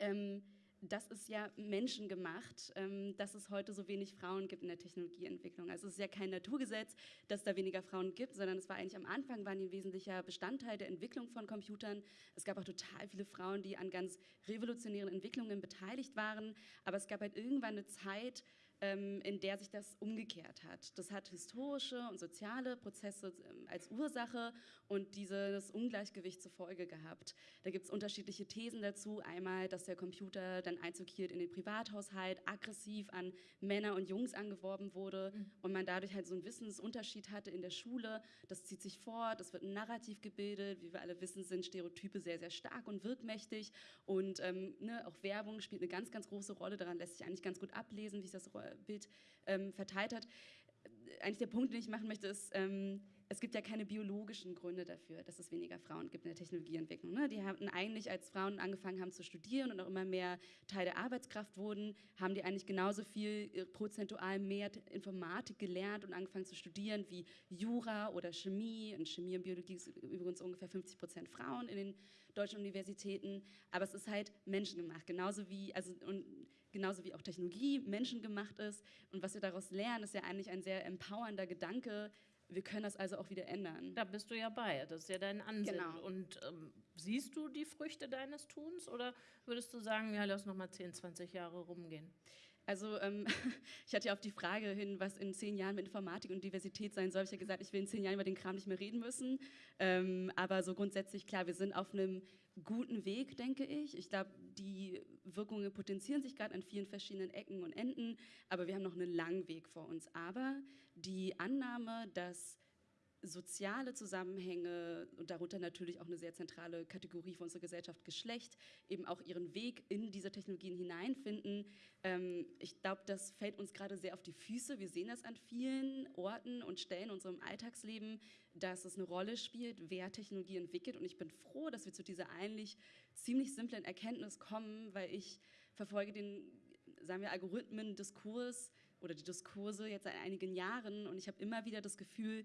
Ähm, das ist ja menschengemacht, ähm, dass es heute so wenig Frauen gibt in der Technologieentwicklung. Also es ist ja kein Naturgesetz, dass da weniger Frauen gibt, sondern es war eigentlich am Anfang, waren die ein wesentlicher Bestandteil der Entwicklung von Computern. Es gab auch total viele Frauen, die an ganz revolutionären Entwicklungen beteiligt waren, aber es gab halt irgendwann eine Zeit, in der sich das umgekehrt hat. Das hat historische und soziale Prozesse ähm, als Ursache und dieses Ungleichgewicht zur Folge gehabt. Da gibt es unterschiedliche Thesen dazu. Einmal, dass der Computer dann Einzug hielt in den Privathaushalt, aggressiv an Männer und Jungs angeworben wurde mhm. und man dadurch halt so einen Wissensunterschied hatte in der Schule. Das zieht sich fort, es wird ein Narrativ gebildet. Wie wir alle wissen, sind Stereotype sehr, sehr stark und wirkmächtig und ähm, ne, auch Werbung spielt eine ganz, ganz große Rolle. Daran lässt sich eigentlich ganz gut ablesen, wie sich das Bild ähm, verteilt hat. Eigentlich der Punkt, den ich machen möchte, ist, ähm, es gibt ja keine biologischen Gründe dafür, dass es weniger Frauen gibt in der Technologieentwicklung. Ne? Die hatten eigentlich, als Frauen angefangen haben zu studieren und auch immer mehr Teil der Arbeitskraft wurden, haben die eigentlich genauso viel äh, prozentual mehr Informatik gelernt und angefangen zu studieren wie Jura oder Chemie. In Chemie und Biologie sind übrigens ungefähr 50 Prozent Frauen in den deutschen Universitäten. Aber es ist halt menschengemacht, genauso wie, also, und genauso wie auch Technologie menschengemacht ist. Und was wir daraus lernen, ist ja eigentlich ein sehr empowernder Gedanke. Wir können das also auch wieder ändern. Da bist du ja bei, das ist ja dein Ansinnen. Genau. Und ähm, siehst du die Früchte deines Tuns oder würdest du sagen, ja, lass noch mal 10, 20 Jahre rumgehen? Also ähm, ich hatte ja auf die Frage hin, was in zehn Jahren mit Informatik und Diversität sein soll, ich ja gesagt, ich will in zehn Jahren über den Kram nicht mehr reden müssen. Ähm, aber so grundsätzlich, klar, wir sind auf einem guten Weg, denke ich. Ich glaube, die Wirkungen potenzieren sich gerade an vielen verschiedenen Ecken und Enden, aber wir haben noch einen langen Weg vor uns. Aber die Annahme, dass soziale Zusammenhänge und darunter natürlich auch eine sehr zentrale Kategorie für unsere Gesellschaft, Geschlecht, eben auch ihren Weg in diese Technologien hineinfinden. Ähm, ich glaube, das fällt uns gerade sehr auf die Füße. Wir sehen das an vielen Orten und Stellen in unserem Alltagsleben, dass es eine Rolle spielt, wer Technologie entwickelt. Und ich bin froh, dass wir zu dieser eigentlich ziemlich simplen Erkenntnis kommen, weil ich verfolge den, sagen wir, Algorithmen-Diskurs oder die Diskurse jetzt seit einigen Jahren und ich habe immer wieder das Gefühl,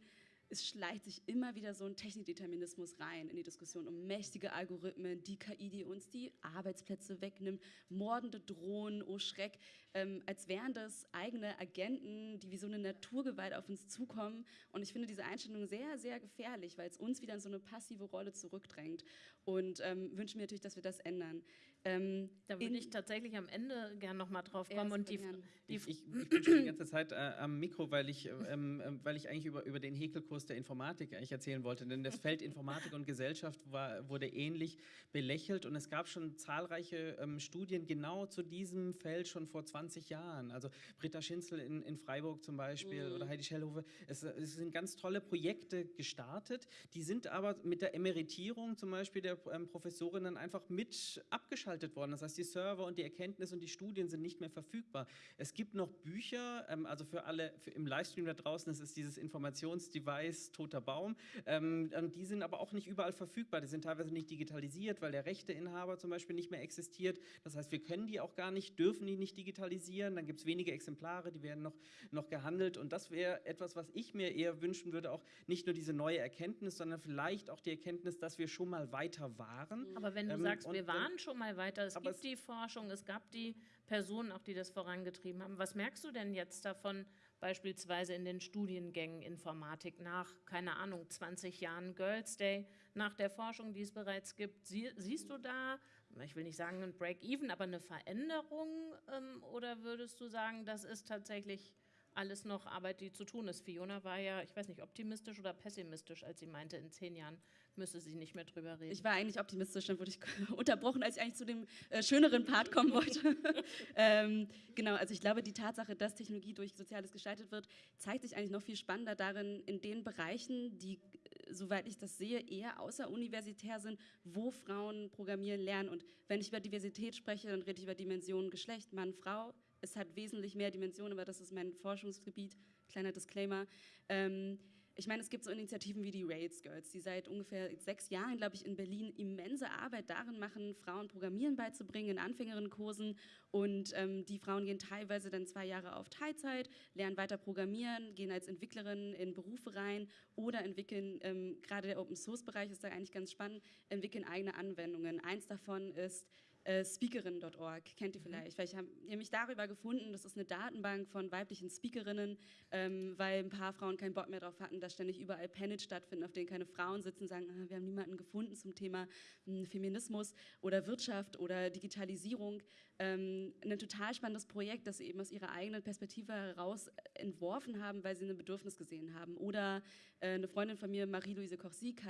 es schleicht sich immer wieder so ein Technikdeterminismus rein in die Diskussion um mächtige Algorithmen, die KI, die uns die Arbeitsplätze wegnimmt, mordende Drohnen, oh Schreck, ähm, als wären das eigene Agenten, die wie so eine Naturgewalt auf uns zukommen. Und ich finde diese Einstellung sehr, sehr gefährlich, weil es uns wieder in so eine passive Rolle zurückdrängt. Und ähm, wünsche mir natürlich, dass wir das ändern. Ähm, da würde ich tatsächlich am Ende gerne noch mal drauf kommen. Und die, die ich, ich, ich, bin schon die ganze Zeit äh, am Mikro, weil ich, ähm, äh, weil ich eigentlich über, über den Häkelkurs der Informatik eigentlich erzählen wollte. Denn das Feld Informatik und Gesellschaft war, wurde ähnlich belächelt. Und es gab schon zahlreiche ähm, Studien genau zu diesem Feld schon vor 20 Jahren. Also Britta Schinzel in, in Freiburg zum Beispiel mhm. oder Heidi Schellhofe. Es, es, sind ganz tolle Projekte gestartet. Die sind aber mit der Emeritierung zum Beispiel der ähm, Professorinnen einfach mit abgeschaltet abgeschaltet worden. Das heißt, die Server und die Erkenntnis und die Studien sind nicht mehr verfügbar. Es gibt noch Bücher, ähm, also für alle für im Livestream da draußen, das ist dieses Informationsdevice Toter Baum. Ähm, die sind aber auch nicht überall verfügbar. Die sind teilweise nicht digitalisiert, weil der Rechteinhaber zum Beispiel nicht mehr existiert. Das heißt, wir können die auch gar nicht, dürfen die nicht digitalisieren. Dann gibt es wenige Exemplare, die werden noch, noch gehandelt. Und das wäre etwas, was ich mir eher wünschen würde, auch nicht nur diese neue Erkenntnis, sondern vielleicht auch die Erkenntnis, dass wir schon mal weiter waren. Aber wenn du ähm, sagst, wir waren schon mal weiter, weiter. Es Aber gibt es die Forschung, es gab die Personen auch, die das vorangetrieben haben. Was merkst du denn jetzt davon, beispielsweise in den Studiengängen Informatik nach, keine Ahnung, 20 Jahren Girls Day, nach der Forschung, die es bereits gibt? Sie, siehst du da ich will nicht sagen ein Break-Even, aber eine Veränderung? Ähm, oder würdest du sagen, das ist tatsächlich alles noch Arbeit, die zu tun ist? Fiona war ja, ich weiß nicht, optimistisch oder pessimistisch, als sie meinte, in zehn Jahren müsse sie nicht mehr drüber reden. Ich war eigentlich optimistisch, dann wurde ich unterbrochen, als ich eigentlich zu dem äh, schöneren Part kommen wollte. ähm, genau, also ich glaube, die Tatsache, dass Technologie durch Soziales gestaltet wird, zeigt sich eigentlich noch viel spannender darin, in den Bereichen, die, äh, soweit ich das sehe, eher außeruniversitär sind, wo Frauen programmieren lernen. Und wenn ich über Diversität spreche, dann rede ich über Dimensionen Geschlecht, Mann, Frau. Es hat wesentlich mehr Dimensionen, aber das ist mein Forschungsgebiet. Kleiner Disclaimer. Ähm, ich meine, es gibt so Initiativen wie die Rails Girls, die seit ungefähr sechs Jahren, glaube ich, in Berlin immense Arbeit darin machen, Frauen Programmieren beizubringen in Anfängerinnenkursen. Und ähm, die Frauen gehen teilweise dann zwei Jahre auf Teilzeit, lernen weiter Programmieren, gehen als Entwicklerin in Berufe rein oder entwickeln, ähm, gerade der Open Source Bereich ist da eigentlich ganz spannend, entwickeln eigene Anwendungen. Eins davon ist äh, Speakerin.org, kennt ihr mhm. vielleicht. Weil ich habe mich darüber gefunden, das ist eine Datenbank von weiblichen Speakerinnen, ähm, weil ein paar Frauen keinen Bock mehr darauf hatten, dass ständig überall Panels stattfinden, auf denen keine Frauen sitzen und sagen, ah, wir haben niemanden gefunden zum Thema mh, hm, Feminismus oder Wirtschaft oder Digitalisierung. Ähm, ein total spannendes Projekt, das sie eben aus ihrer eigenen Perspektive heraus entworfen haben, weil sie ein Bedürfnis gesehen haben. Oder äh, eine Freundin von mir, Marie-Louise Koch-Sieg,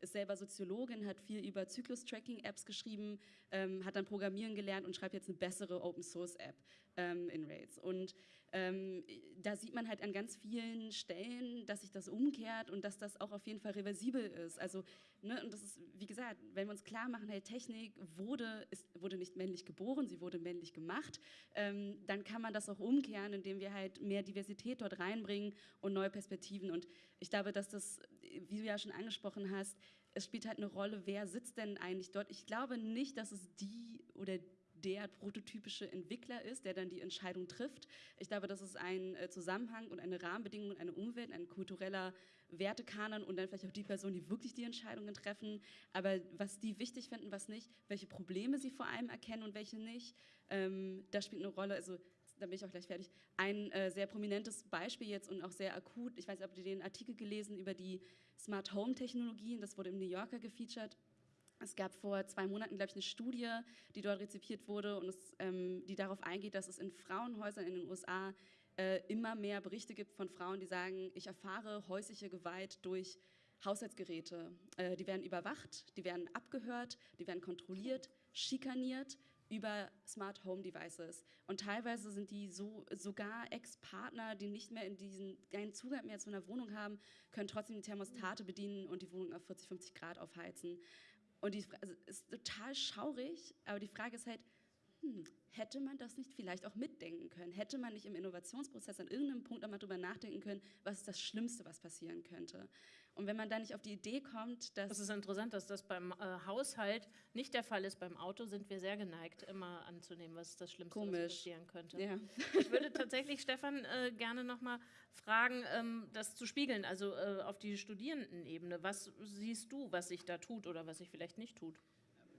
ist selber Soziologin, hat viel über Zyklus-Tracking-Apps geschrieben, ähm, hat dann Programmieren gelernt und schreibt jetzt eine bessere Open-Source-App ähm, in Rails. Und ähm, da sieht man halt an ganz vielen Stellen, dass sich das umkehrt und dass das auch auf jeden Fall reversibel ist. Also, ne, und das ist, wie gesagt, wenn wir uns klar machen, hey, Technik wurde, ist, wurde nicht männlich geboren, sie wurde männlich gemacht, ähm, dann kann man das auch umkehren, indem wir halt mehr Diversität dort reinbringen und neue Perspektiven. Und ich glaube, dass das, wie du ja schon angesprochen hast, es spielt halt eine Rolle, wer sitzt denn eigentlich dort. Ich glaube nicht, dass es die oder die der prototypische Entwickler ist, der dann die Entscheidung trifft. Ich glaube, das ist ein äh, Zusammenhang und eine Rahmenbedingung, eine Umwelt, ein kultureller Wertekanon und dann vielleicht auch die Personen, die wirklich die Entscheidungen treffen. Aber was die wichtig finden, was nicht, welche Probleme sie vor allem erkennen und welche nicht, ähm, das spielt eine Rolle. Also da bin ich auch gleich fertig. Ein äh, sehr prominentes Beispiel jetzt und auch sehr akut. Ich weiß nicht, ob ihr den Artikel gelesen über die Smart Home Technologien. Das wurde im New Yorker gefeatured. Es gab vor zwei Monaten, glaube ich, eine Studie, die dort rezipiert wurde und es, ähm, die darauf eingeht, dass es in Frauenhäusern in den USA äh, immer mehr Berichte gibt von Frauen, die sagen, ich erfahre häusliche Gewalt durch Haushaltsgeräte. Äh, die werden überwacht, die werden abgehört, die werden kontrolliert, schikaniert über Smart Home Devices. Und teilweise sind die so, sogar Ex-Partner, die nicht mehr in diesen, keinen Zugang mehr zu einer Wohnung haben, können trotzdem die Thermostate bedienen und die Wohnung auf 40, 50 Grad aufheizen. Und die also ist total schaurig, aber die Frage ist halt, hm, hätte man das nicht vielleicht auch mitdenken können? Hätte man nicht im Innovationsprozess an irgendeinem Punkt einmal drüber nachdenken können, was ist das Schlimmste, was passieren könnte? Und wenn man da nicht auf die Idee kommt, dass... Das ist interessant, dass das beim äh, Haushalt nicht der Fall ist. Beim Auto sind wir sehr geneigt, immer anzunehmen, was das Schlimmste, Komisch. passieren könnte. Ja. Ich würde tatsächlich Stefan äh, gerne nochmal fragen, ähm, das zu spiegeln, also äh, auf die Studierendenebene. Was siehst du, was sich da tut oder was sich vielleicht nicht tut?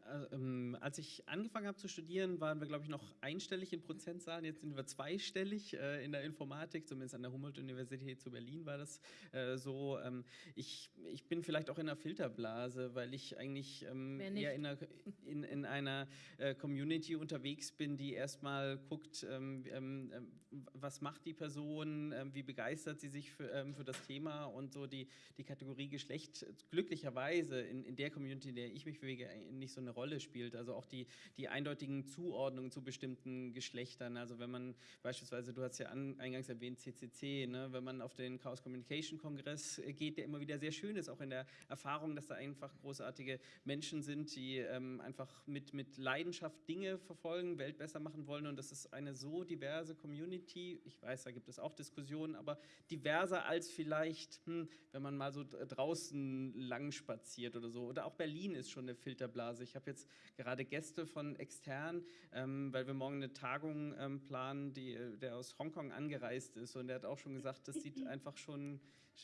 Äh, ähm, als ich angefangen habe zu studieren, waren wir, glaube ich, noch einstellig in Prozentzahlen. Jetzt sind wir zweistellig äh, in der Informatik, zumindest an der Humboldt-Universität zu Berlin war das äh, so. Ähm, ich, ich bin vielleicht auch in einer Filterblase, weil ich eigentlich ähm, eher in einer, in, in einer äh, Community unterwegs bin, die erstmal guckt, ähm, ähm, ähm, was macht die Person, wie begeistert sie sich für, für das Thema und so die, die Kategorie Geschlecht glücklicherweise in, in der Community, in der ich mich bewege, nicht so eine Rolle spielt. Also auch die, die eindeutigen Zuordnungen zu bestimmten Geschlechtern. Also wenn man beispielsweise, du hast ja an, eingangs erwähnt, CCC, ne? wenn man auf den Chaos Communication Kongress geht, der immer wieder sehr schön ist, auch in der Erfahrung, dass da einfach großartige Menschen sind, die ähm, einfach mit, mit Leidenschaft Dinge verfolgen, Welt besser machen wollen. Und das ist eine so diverse Community. Ich weiß, da gibt es auch Diskussionen, aber diverser als vielleicht, hm, wenn man mal so draußen lang spaziert oder so. Oder auch Berlin ist schon eine Filterblase. Ich habe habe jetzt gerade Gäste von extern, ähm, weil wir morgen eine Tagung ähm, planen, die, äh, der aus Hongkong angereist ist. Und der hat auch schon gesagt, das sieht einfach schon,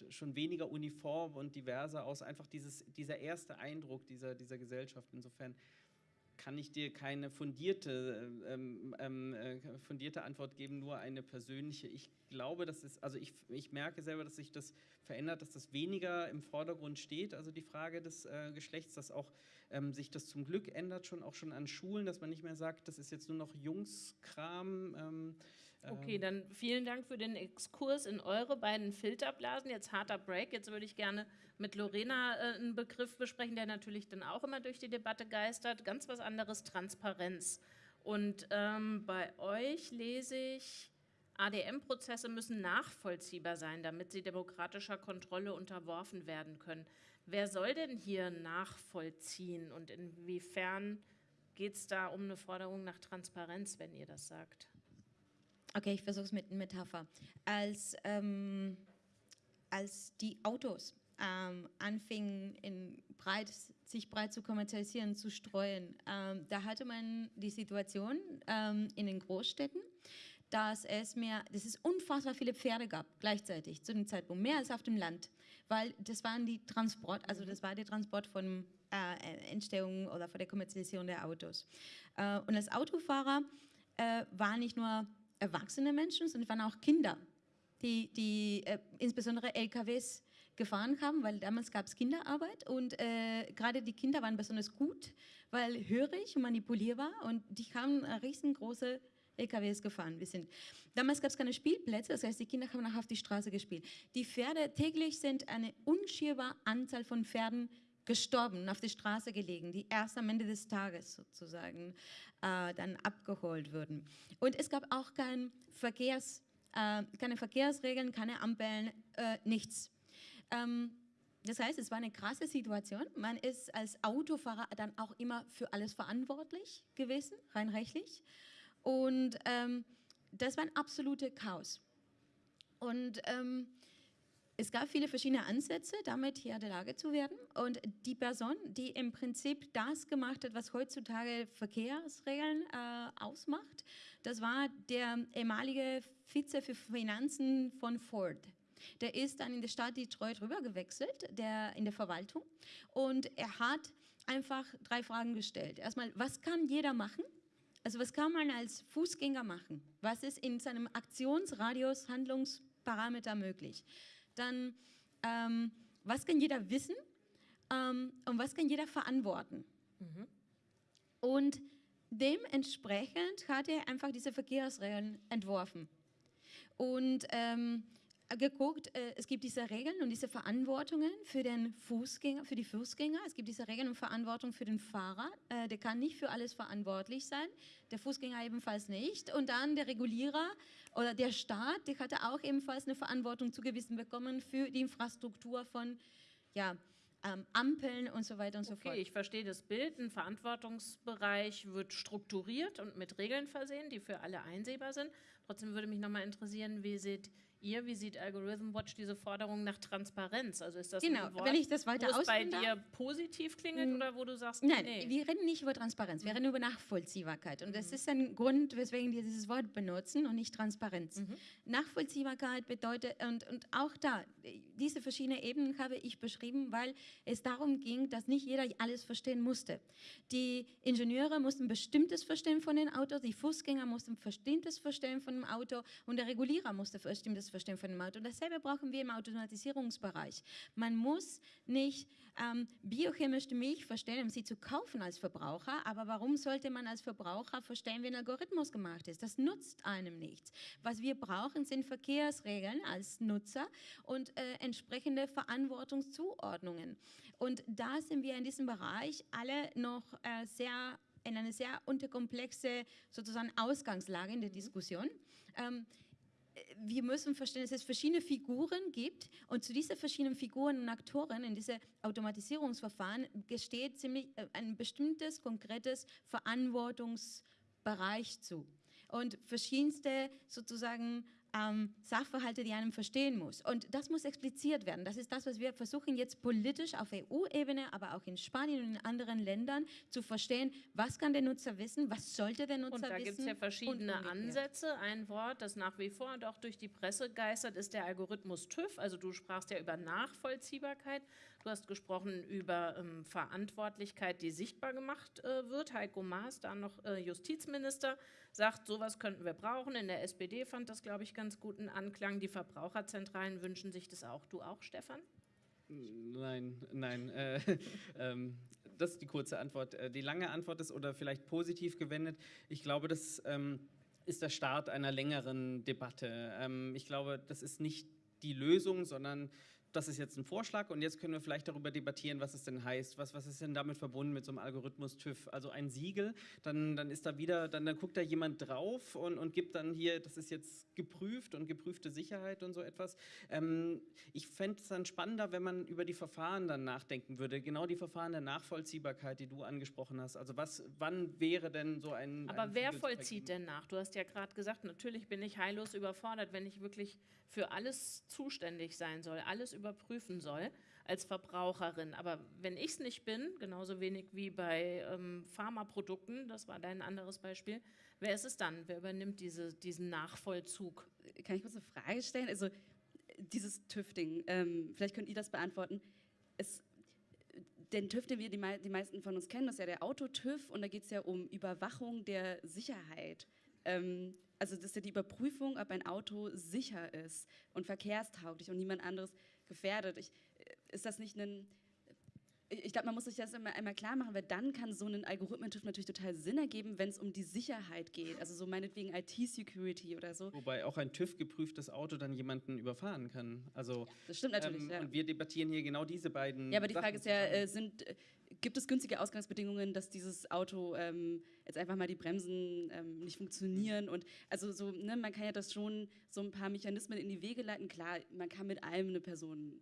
schon weniger uniform und diverser aus. Einfach dieses, dieser erste Eindruck dieser, dieser Gesellschaft. Insofern kann ich dir keine fundierte, ähm, ähm, äh, fundierte Antwort geben, nur eine persönliche. Ich glaube, dass es, also ich, ich merke selber, dass sich das verändert, dass das weniger im Vordergrund steht, also die Frage des äh, Geschlechts, dass auch ähm, sich das zum Glück ändert, schon auch schon an Schulen, dass man nicht mehr sagt, das ist jetzt nur noch Jungskram. Ähm, Okay, dann vielen Dank für den Exkurs in eure beiden Filterblasen. Jetzt harter Break. Jetzt würde ich gerne mit Lorena äh, einen Begriff besprechen, der natürlich dann auch immer durch die Debatte geistert. Ganz was anderes, Transparenz. Und ähm, bei euch lese ich, ADM-Prozesse müssen nachvollziehbar sein, damit sie demokratischer Kontrolle unterworfen werden können. Wer soll denn hier nachvollziehen und inwiefern geht es da um eine Forderung nach Transparenz, wenn ihr das sagt? Okay, ich versuche es mit einer Metapher. Als, ähm, als die Autos ähm, anfingen, in breit, sich breit zu kommerzialisieren, zu streuen, ähm, da hatte man die Situation ähm, in den Großstädten, dass es mehr, dass es unfassbar viele Pferde gab gleichzeitig zu dem Zeitpunkt, mehr als auf dem Land, weil das waren die Transport, also das war der Transport von äh, Entstehung oder von der Kommerzialisierung der Autos. Äh, und als Autofahrer äh, war nicht nur erwachsene Menschen, sondern waren auch Kinder, die, die äh, insbesondere LKWs gefahren haben, weil damals gab es Kinderarbeit und äh, gerade die Kinder waren besonders gut, weil hörig und manipulierbar und die haben riesengroße LKWs gefahren. Wir sind. Damals gab es keine Spielplätze, das heißt, die Kinder haben auch auf die Straße gespielt. Die Pferde, täglich sind eine unschierbare Anzahl von Pferden gestorben, auf die Straße gelegen, die erst am Ende des Tages sozusagen äh, dann abgeholt wurden. Und es gab auch kein Verkehrs, äh, keine Verkehrsregeln, keine Ampeln, äh, nichts. Ähm, das heißt, es war eine krasse Situation. Man ist als Autofahrer dann auch immer für alles verantwortlich gewesen, rein rechtlich. Und ähm, das war ein absolutes Chaos. Und ähm, es gab viele verschiedene Ansätze, damit Herr der Lage zu werden. Und die Person, die im Prinzip das gemacht hat, was heutzutage Verkehrsregeln äh, ausmacht, das war der ehemalige Vize für Finanzen von Ford. Der ist dann in der Stadt Detroit rübergewechselt, der in der Verwaltung. Und er hat einfach drei Fragen gestellt. Erstmal, was kann jeder machen? Also was kann man als Fußgänger machen? Was ist in seinem Aktionsradius, Handlungsparameter möglich? Dann ähm, was kann jeder wissen ähm, und was kann jeder verantworten. Mhm. Und dementsprechend hat er einfach diese Verkehrsregeln entworfen. Und ähm, geguckt, äh, es gibt diese Regeln und diese Verantwortungen für den Fußgänger, für die Fußgänger. Es gibt diese Regeln und Verantwortung für den Fahrer. Äh, der kann nicht für alles verantwortlich sein, der Fußgänger ebenfalls nicht. Und dann der Regulierer oder der Staat, der hatte auch ebenfalls eine Verantwortung zugewiesen bekommen für die Infrastruktur von ja, ähm, Ampeln und so weiter und okay, so fort. Ich verstehe das Bild. Ein Verantwortungsbereich wird strukturiert und mit Regeln versehen, die für alle einsehbar sind. Trotzdem würde mich nochmal interessieren, wie seht ihr, wie sieht Algorithm Watch diese Forderung nach Transparenz? Also ist das genau, ein Wort, wenn ich das weiter wo es bei dir positiv klingelt oder wo du sagst, Nein, nee. wir reden nicht über Transparenz, wir reden über Nachvollziehbarkeit. Und das ist ein Grund, weswegen wir dieses Wort benutzen und nicht Transparenz. Nachvollziehbarkeit bedeutet, und, und auch da, diese verschiedenen Ebenen habe ich beschrieben, weil es darum ging, dass nicht jeder alles verstehen musste. Die Ingenieure mussten bestimmtes verstehen von den Autos, die Fußgänger mussten bestimmtes verstehen von dem Auto und der Regulierer musste bestimmtes verstehen von dem Auto. Und dasselbe brauchen wir im Automatisierungsbereich. Man muss nicht ähm, biochemisch die Milch verstehen, um sie zu kaufen als Verbraucher, aber warum sollte man als Verbraucher verstehen, wie ein Algorithmus gemacht ist? Das nutzt einem nichts. Was wir brauchen, sind Verkehrsregeln als Nutzer und äh, entsprechende Verantwortungszuordnungen. Und da sind wir in diesem Bereich alle noch äh, sehr in eine sehr unterkomplexe sozusagen Ausgangslage in der Diskussion. Ähm, wir müssen verstehen, dass es verschiedene Figuren gibt und zu diesen verschiedenen Figuren und Aktoren in diese Automatisierungsverfahren gesteht ziemlich äh, ein bestimmtes konkretes Verantwortungsbereich zu. Und verschiedenste sozusagen ähm, Sachverhalte, die einem verstehen muss. Und das muss expliziert werden. Das ist das, was wir versuchen jetzt politisch auf EU-Ebene, aber auch in Spanien und in anderen Ländern zu verstehen, was kann der Nutzer wissen, was sollte der Nutzer Und da wissen. gibt es ja verschiedene. Ansätze. Ein Wort, das nach wie vor doch durch die Presse geistert, ist der Algorithmus TÜV. Also du sprachst ja über Nachvollziehbarkeit. Du hast gesprochen über ähm, Verantwortlichkeit, die sichtbar gemacht äh, wird. Heiko Maas, da noch äh, Justizminister, sagt, sowas könnten wir brauchen. In der SPD fand das, glaube ich, ganz guten Anklang. Die Verbraucherzentralen wünschen sich das auch. Du auch, Stefan? Nein, nein. Äh, ähm, das ist die kurze Antwort. Äh, Die lange Antwort ist, oder vielleicht positiv gewendet, ich glaube, das ähm, ist der Start einer längeren Debatte. Ähm, ich glaube, das ist nicht die Lösung, sondern das ist jetzt ein Vorschlag und jetzt können wir vielleicht darüber debattieren, was es denn heißt. Was, was ist denn damit verbunden mit so einem Algorithmus TÜV? Also ein Siegel, dann, dann ist da wieder, dann, dann guckt da jemand drauf und, und gibt dann hier, das ist jetzt geprüft und geprüfte Sicherheit und so etwas. Ähm, ich fände es dann spannender, wenn man über die Verfahren dann nachdenken würde. Genau die Verfahren der Nachvollziehbarkeit, die du angesprochen hast. Also was, wann wäre denn so ein. Aber ein wer vollzieht denn nach? Du hast ja gerade gesagt, natürlich bin ich heillos überfordert, wenn ich wirklich für alles zuständig sein soll, alles überprüfen soll als Verbraucherin. Aber wenn ich es nicht bin, genauso wenig wie bei ähm, Pharmaprodukten, das war dein anderes Beispiel, wer ist es dann? Wer übernimmt diese, diesen Nachvollzug? Kann ich kurz eine Frage stellen? Also dieses TÜV-Ding, ähm, vielleicht könnt ihr das beantworten. Es, den TÜV, den wir die, die meisten von uns kennen, das ist ja der Auto-TÜV und da geht es ja um Überwachung der Sicherheit. Ähm, also das ist ja die Überprüfung, ob ein Auto sicher ist und verkehrstauglich und niemand anderes gefährdet. Ich, äh, ist das nicht ein... Ich glaube, man muss sich das immer einmal klar machen, weil dann kann so ein Algorithmentüv natürlich total Sinn ergeben, wenn es um die Sicherheit geht. Also so meinetwegen IT-Security oder so. Wobei auch ein TÜV-geprüftes Auto dann jemanden überfahren kann. Also, Das stimmt natürlich. ähm, ja. Und wir debattieren hier genau diese beiden. Ja, aber die Sachen Frage ist ja, äh, sind, äh, gibt es günstige Ausgangsbedingungen, dass dieses Auto ähm, jetzt einfach mal die Bremsen ähm, nicht funktionieren? Und also so, ne, man kann ja das schon so ein paar Mechanismen in die Wege leiten. Klar, man kann mit allem eine Person,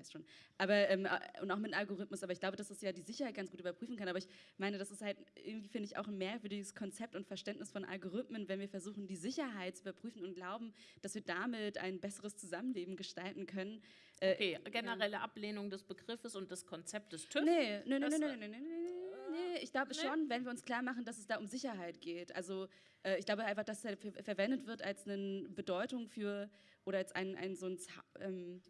weiß schon, aber ähm, äh, und auch mit einem Algorithmus, aber ich glaube, dass das ja die Sicherheit ganz gut überprüfen kann. Aber ich meine, das ist halt irgendwie, finde ich, auch ein merkwürdiges Konzept und Verständnis von Algorithmen, wenn wir versuchen, die Sicherheit zu überprüfen und glauben, dass wir damit ein besseres Zusammenleben gestalten können. Äh, Okay, generelle Ablehnung des Begriffes und des Konzeptes TÜV. Nee, nee, nee, nee, nee, nee, nee, nee, nee. Ich glaube schon, wenn wir uns klar machen, dass es da um Sicherheit geht. Also äh, ich glaube einfach, dass er ver verwendet wird als eine Bedeutung für oder als ein, ein, so, ein, ähm,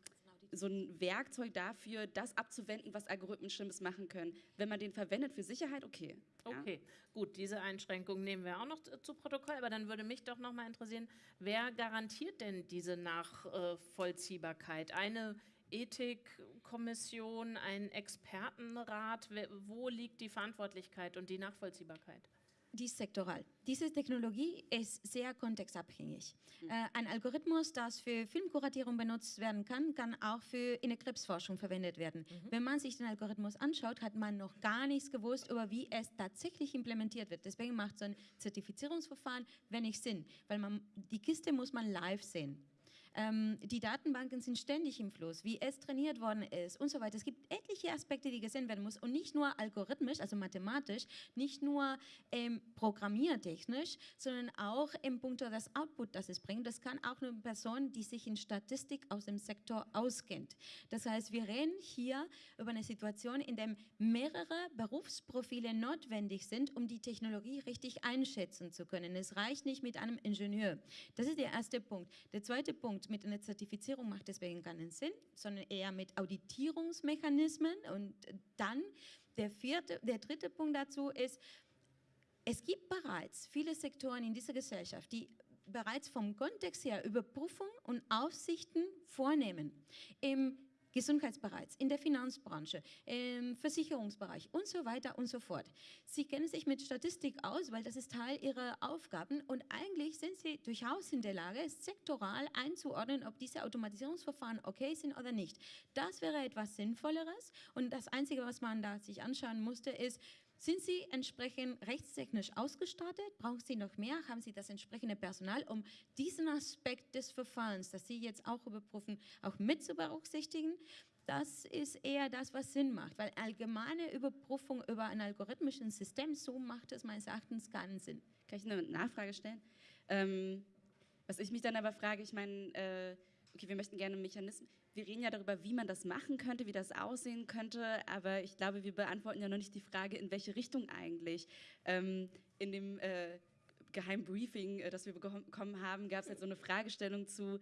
so ein Werkzeug dafür, das abzuwenden, was Algorithmen Schlimmes machen können. Wenn man den verwendet für Sicherheit, okay. Okay, gut, diese Einschränkung nehmen wir auch noch zu Protokoll, aber dann würde mich doch noch mal interessieren, wer garantiert denn diese Nachvollziehbarkeit? Eine Ethikkommission, ein Expertenrat, wo liegt die Verantwortlichkeit und die Nachvollziehbarkeit? Die ist sektoral. Diese Technologie ist sehr kontextabhängig. Äh, ein Algorithmus, das für Filmkuratierung benutzt werden kann, kann auch für in der Krebsforschung verwendet werden. Wenn man sich den Algorithmus anschaut, hat man noch gar nichts gewusst über wie es tatsächlich implementiert wird. Deswegen macht so ein Zertifizierungsverfahren wenig Sinn, weil man die Kiste muss man live sehen. Ähm, die Datenbanken sind ständig im Fluss, wie es trainiert worden ist und so weiter. Es gibt etliche Aspekte, die gesehen werden müssen und nicht nur algorithmisch, also mathematisch, nicht nur ähm, programmiertechnisch, sondern auch im Punkt das Output, das es bringt. Das kann auch eine Person, die sich in Statistik aus dem Sektor auskennt. Das heißt, wir reden hier über eine Situation, in der mehrere Berufsprofile notwendig sind, um die Technologie richtig einschätzen zu können. Es reicht nicht mit einem Ingenieur. Das ist der erste Punkt. Der zweite Punkt, mit einer Zertifizierung macht deswegen keinen Sinn, sondern eher mit Auditierungsmechanismen. Und dann der, vierte, der dritte Punkt dazu ist, es gibt bereits viele Sektoren in dieser Gesellschaft, die bereits vom Kontext her Überprüfung und Aufsichten vornehmen. Im Gesundheitsbereich, in der Finanzbranche, im Versicherungsbereich und so weiter und so fort. Sie kennen sich mit Statistik aus, weil das ist Teil ihrer Aufgaben und eigentlich sind sie durchaus in der Lage, sektoral einzuordnen, ob diese Automatisierungsverfahren okay sind oder nicht. Das wäre etwas Sinnvolleres und das Einzige, was man da sich anschauen musste, ist, sind Sie entsprechend rechtstechnisch ausgestattet? Brauchen Sie noch mehr? Haben Sie das entsprechende Personal, um diesen Aspekt des Verfahrens, das Sie jetzt auch überprüfen, auch mit zu berücksichtigen? Das ist eher das, was Sinn macht, weil allgemeine Überprüfung über ein algorithmisches System, so macht es meines Erachtens keinen Sinn. Kann ich eine Nachfrage stellen? Ähm, Was ich mich dann aber frage, ich meine, äh, okay, wir möchten gerne Mechanismen, wir reden ja darüber, wie man das machen könnte, wie das aussehen könnte, aber ich glaube, wir beantworten ja noch nicht die Frage, in welche Richtung eigentlich. Ähm, in dem äh, geheimen Briefing, äh, das wir bekommen haben, gab es halt so eine Fragestellung zu,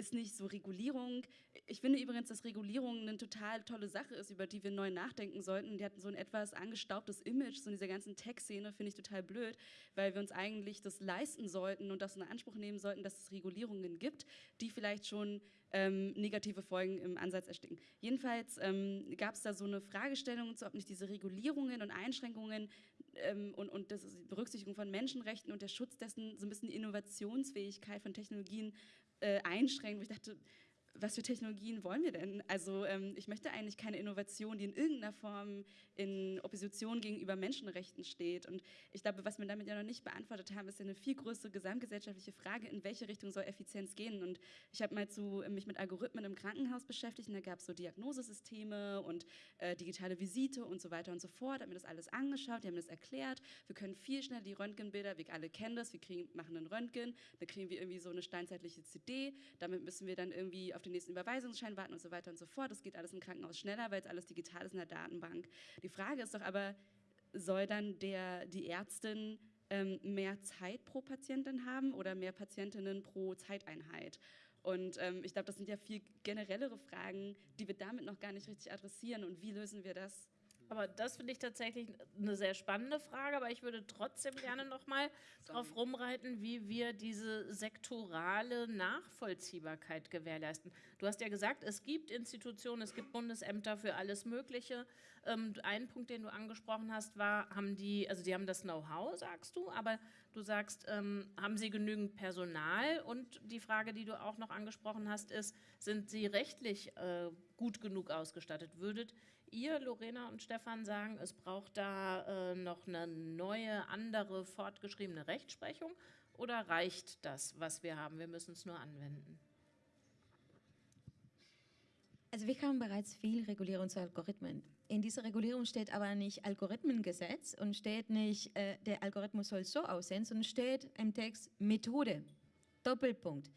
ist nicht so Regulierung. Ich finde übrigens, dass Regulierung eine total tolle Sache ist, über die wir neu nachdenken sollten. Die hatten so ein etwas angestaubtes Image, so in dieser ganzen Tech-Szene, finde ich total blöd, weil wir uns eigentlich das leisten sollten und das in Anspruch nehmen sollten, dass es Regulierungen gibt, die vielleicht schon ähm, negative Folgen im Ansatz ersticken. Jedenfalls ähm, gab es da so eine Fragestellung ob nicht diese Regulierungen und Einschränkungen ähm, und, und das die Berücksichtigung von Menschenrechten und der Schutz dessen so ein bisschen die Innovationsfähigkeit von Technologien äh, einschränkt, wo ich dachte, was für Technologien wollen wir denn? Also ähm, ich möchte eigentlich keine Innovation, die in irgendeiner Form in Opposition gegenüber Menschenrechten steht. Und ich glaube, was wir damit ja noch nicht beantwortet haben, ist ja eine viel größere gesamtgesellschaftliche Frage, in welche Richtung soll Effizienz gehen. Und ich habe mal zu, mich mit Algorithmen im Krankenhaus beschäftigt und da gab es so Diagnosesysteme und äh, digitale Visite und so weiter und so fort. Haben mir das alles angeschaut, die haben das erklärt. Wir können viel schneller die Röntgenbilder, wir alle kennen das, wir kriegen, machen einen Röntgen, dann kriegen wir irgendwie so eine steinzeitliche CD, damit müssen wir dann irgendwie auf den nächsten Überweisungsschein warten und so weiter und so fort. Das geht alles im Krankenhaus schneller, weil es alles digital ist in der Datenbank. Die Frage ist doch aber, soll dann der, die Ärztin ähm, mehr Zeit pro Patientin haben oder mehr Patientinnen pro Zeiteinheit? Und ähm, ich glaube, das sind ja viel generellere Fragen, die wir damit noch gar nicht richtig adressieren. Und wie lösen wir das? Aber das finde ich tatsächlich eine sehr spannende Frage, aber ich würde trotzdem gerne noch mal darauf rumreiten, wie wir diese sektorale Nachvollziehbarkeit gewährleisten. Du hast ja gesagt, es gibt Institutionen, es gibt Bundesämter für alles Mögliche. Ähm, ein Punkt, den du angesprochen hast, war, haben die, also die haben das Know-how, sagst du, aber du sagst, ähm, haben sie genügend Personal? Und die Frage, die du auch noch angesprochen hast, ist, sind sie rechtlich äh, gut genug ausgestattet? Würdet ihr, Lorena und Stefan, sagen, es braucht da äh, noch eine neue, andere, fortgeschriebene Rechtsprechung oder reicht das, was wir haben? Wir müssen es nur anwenden. Also wir haben bereits viel Regulierung zu Algorithmen. In dieser Regulierung steht aber nicht Algorithmengesetz und steht nicht, äh, der Algorithmus soll so aussehen, sondern steht im Text Methode, Doppelpunkt.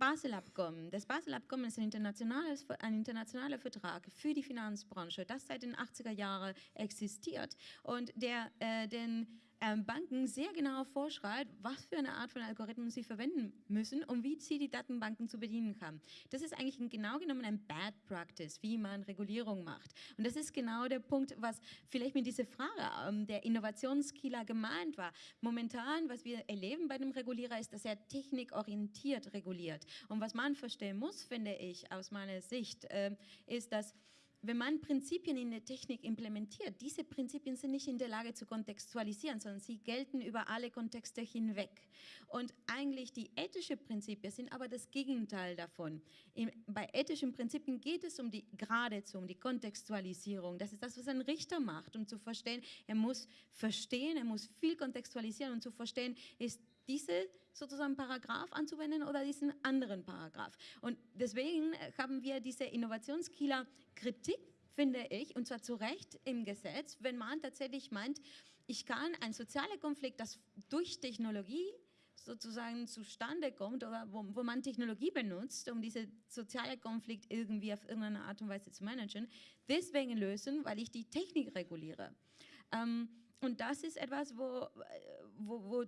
Basel-Abkommen. Das Basel-Abkommen ist ein, internationales, ein internationaler Vertrag für die Finanzbranche, das seit den 80er Jahren existiert und der äh, den ähm, Banken sehr genau vorschreibt, was für eine Art von Algorithmen sie verwenden müssen und wie sie die Datenbanken zu bedienen haben. Das ist eigentlich genau genommen ein Bad Practice, wie man Regulierung macht. Und das ist genau der Punkt, was vielleicht mit dieser Frage ähm, der Innovationskiller gemeint war. Momentan, was wir erleben bei dem Regulierer, ist, dass er technikorientiert reguliert. Und was man verstehen muss, finde ich, aus meiner Sicht, äh, ist, dass wenn man Prinzipien in der Technik implementiert, diese Prinzipien sind nicht in der Lage zu kontextualisieren, sondern sie gelten über alle Kontexte hinweg. Und eigentlich die ethischen Prinzipien sind aber das Gegenteil davon. Bei ethischen Prinzipien geht es um die, geradezu um die Kontextualisierung. Das ist das, was ein Richter macht, um zu verstehen, er muss verstehen, er muss viel kontextualisieren und zu verstehen, ist diese sozusagen Paragraph anzuwenden oder diesen anderen Paragraph. Und deswegen haben wir diese Innovationskiller Kritik, finde ich, und zwar zu Recht im Gesetz, wenn man tatsächlich meint, ich kann einen sozialen Konflikt, das durch Technologie sozusagen zustande kommt oder wo, wo, man Technologie benutzt, um diesen sozialen Konflikt irgendwie auf irgendeine Art und Weise zu managen, deswegen lösen, weil ich die Technik reguliere. Ähm, und das ist etwas, wo, wo, wo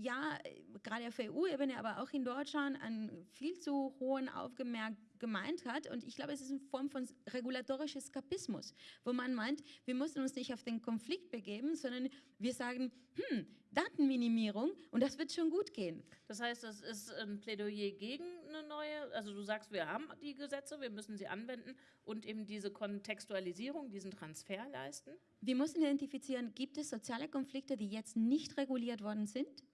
ja, gerade auf EU-Ebene, aber auch in Deutschland einen viel zu hohen Aufgemerk gemeint hat. Und ich glaube, es ist eine Form von regulatorisches Eskapismus, wo man meint, wir müssen uns nicht auf den Konflikt begeben, sondern wir sagen, hm, Datenminimierung und das wird schon gut gehen. Das heißt, das ist ein Plädoyer gegen eine neue, also du sagst, wir haben die Gesetze, wir müssen sie anwenden und eben diese Kontextualisierung, diesen Transfer leisten? Wir müssen identifizieren, gibt es soziale Konflikte, die jetzt nicht reguliert worden sind?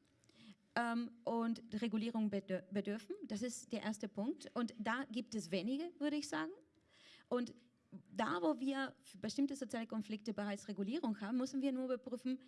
Ähm, und Regulierung bedürfen. Das ist der erste Punkt. Und da gibt es wenige, würde ich sagen. Und da, wo wir für bestimmte soziale Konflikte bereits Regulierung haben, müssen wir nur überprüfen,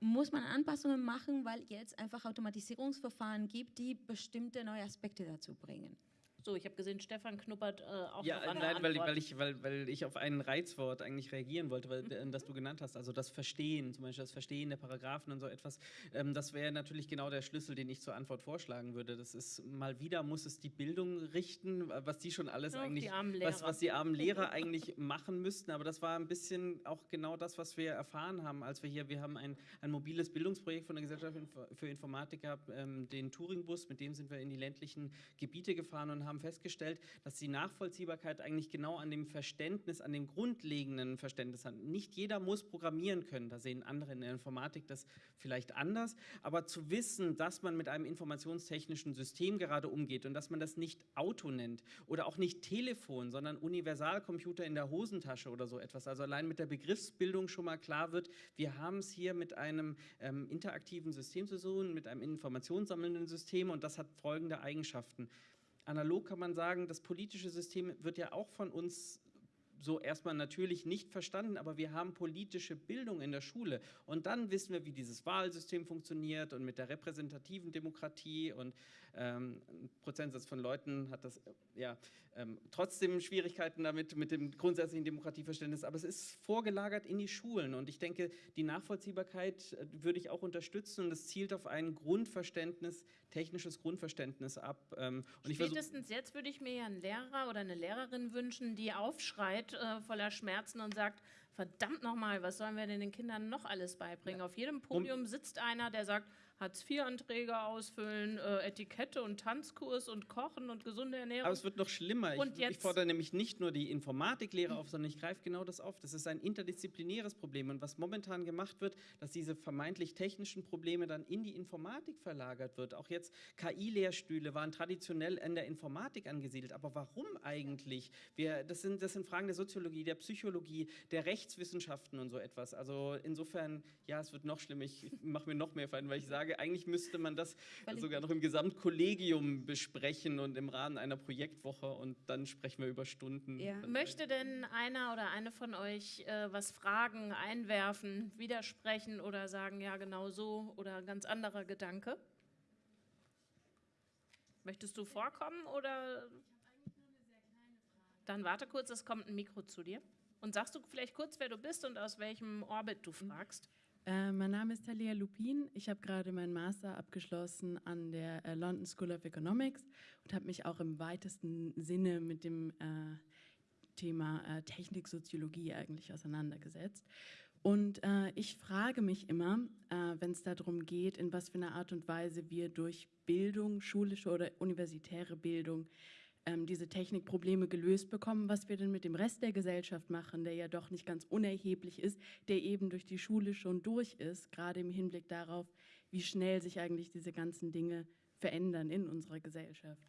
muss man Anpassungen machen, weil jetzt einfach Automatisierungsverfahren gibt, die bestimmte neue Aspekte dazu bringen. So, ich habe gesehen, Stefan knuppert äh, auch ja, noch an nein, der weil, weil, ich, weil, weil ich auf ein Reizwort eigentlich reagieren wollte, weil, mhm. das du genannt hast. Also das Verstehen, zum Beispiel das Verstehen der Paragraphen und so etwas. Ähm, das wäre natürlich genau der Schlüssel, den ich zur Antwort vorschlagen würde. Das ist mal wieder muss es die Bildung richten, was die schon alles Ja, eigentlich, die armen was, Lehrer. was die armen Lehrer eigentlich machen müssten. Aber das war ein bisschen auch genau das, was wir erfahren haben, als wir hier, wir haben ein, ein mobiles Bildungsprojekt von der Gesellschaft für Informatik gehabt, ähm, den Touringbus, mit dem sind wir in die ländlichen Gebiete gefahren und haben festgestellt, dass die Nachvollziehbarkeit eigentlich genau an dem Verständnis, an dem grundlegenden Verständnis hat. Nicht jeder muss programmieren können, da sehen andere in der Informatik das vielleicht anders, aber zu wissen, dass man mit einem informationstechnischen System gerade umgeht und dass man das nicht Auto nennt oder auch nicht Telefon, sondern Universalcomputer in der Hosentasche oder so etwas. Also allein mit der Begriffsbildung schon mal klar wird, wir haben es hier mit einem ähm, interaktiven System zu tun, mit einem informationssammelnden System und das hat folgende Eigenschaften. Analog kann man sagen, das politische System wird ja auch von uns so erstmal natürlich nicht verstanden, aber wir haben politische Bildung in der Schule. Und dann wissen wir, wie dieses Wahlsystem funktioniert und mit der repräsentativen Demokratie und ähm, ein Prozentsatz von Leuten hat das ja ähm, trotzdem Schwierigkeiten damit mit dem grundsätzlichen Demokratieverständnis, aber es ist vorgelagert in die Schulen und ich denke, die Nachvollziehbarkeit äh, würde ich auch unterstützen und es zielt auf ein Grundverständnis, technisches Grundverständnis ab. Ähm, und ich versuch- Spätestens jetzt würde ich mir ja einen Lehrer oder eine Lehrerin wünschen, die aufschreit äh, voller Schmerzen und sagt, verdammt nochmal, was sollen wir denn den Kindern noch alles beibringen? Auf jedem Podium sitzt einer, der sagt, Hartz-IV-Anträge ausfüllen, äh, Etikette und Tanzkurs und Kochen und gesunde Ernährung. Aber es wird noch schlimmer. Und ich, jetzt- ich fordere nämlich nicht nur die Informatiklehre auf, sondern ich greife genau das auf. Das ist ein interdisziplinäres Problem. Und was momentan gemacht wird, dass diese vermeintlich technischen Probleme dann in die Informatik verlagert wird. Auch jetzt KI-Lehrstühle waren traditionell in der Informatik angesiedelt. Aber warum eigentlich? Wir, das, sind, das sind Fragen der Soziologie, der Psychologie, der Rechtswissenschaften und so etwas. Also insofern, ja, es wird noch schlimmer. Ich mache mir noch mehr Feinde, weil ich sage, eigentlich müsste man das Weil sogar noch im Gesamtkollegium besprechen und im Rahmen einer Projektwoche und dann sprechen wir über Stunden. Ja. Möchte denn einer oder eine von euch äh, was fragen, einwerfen, widersprechen oder sagen, ja, genau so oder ein ganz anderer Gedanke? Möchtest du vorkommen oder? Dann warte kurz, es kommt ein Mikro zu dir. Und sagst du vielleicht kurz, wer du bist und aus welchem Orbit du fragst? Äh, mein Name ist Talia Lupin. Ich habe gerade meinen Master abgeschlossen an der äh, London School of Economics und habe mich auch im weitesten Sinne mit dem äh, Thema äh, Techniksoziologie eigentlich auseinandergesetzt. Und äh, ich frage mich immer, wenn es darum geht, in was für einer Art und Weise wir durch Bildung, schulische oder universitäre Bildung, ähm, diese Technikprobleme gelöst bekommen, was wir denn mit dem Rest der Gesellschaft machen, der ja doch nicht ganz unerheblich ist, der eben durch die Schule schon durch ist, gerade im Hinblick darauf, wie schnell sich eigentlich diese ganzen Dinge verändern in unserer Gesellschaft.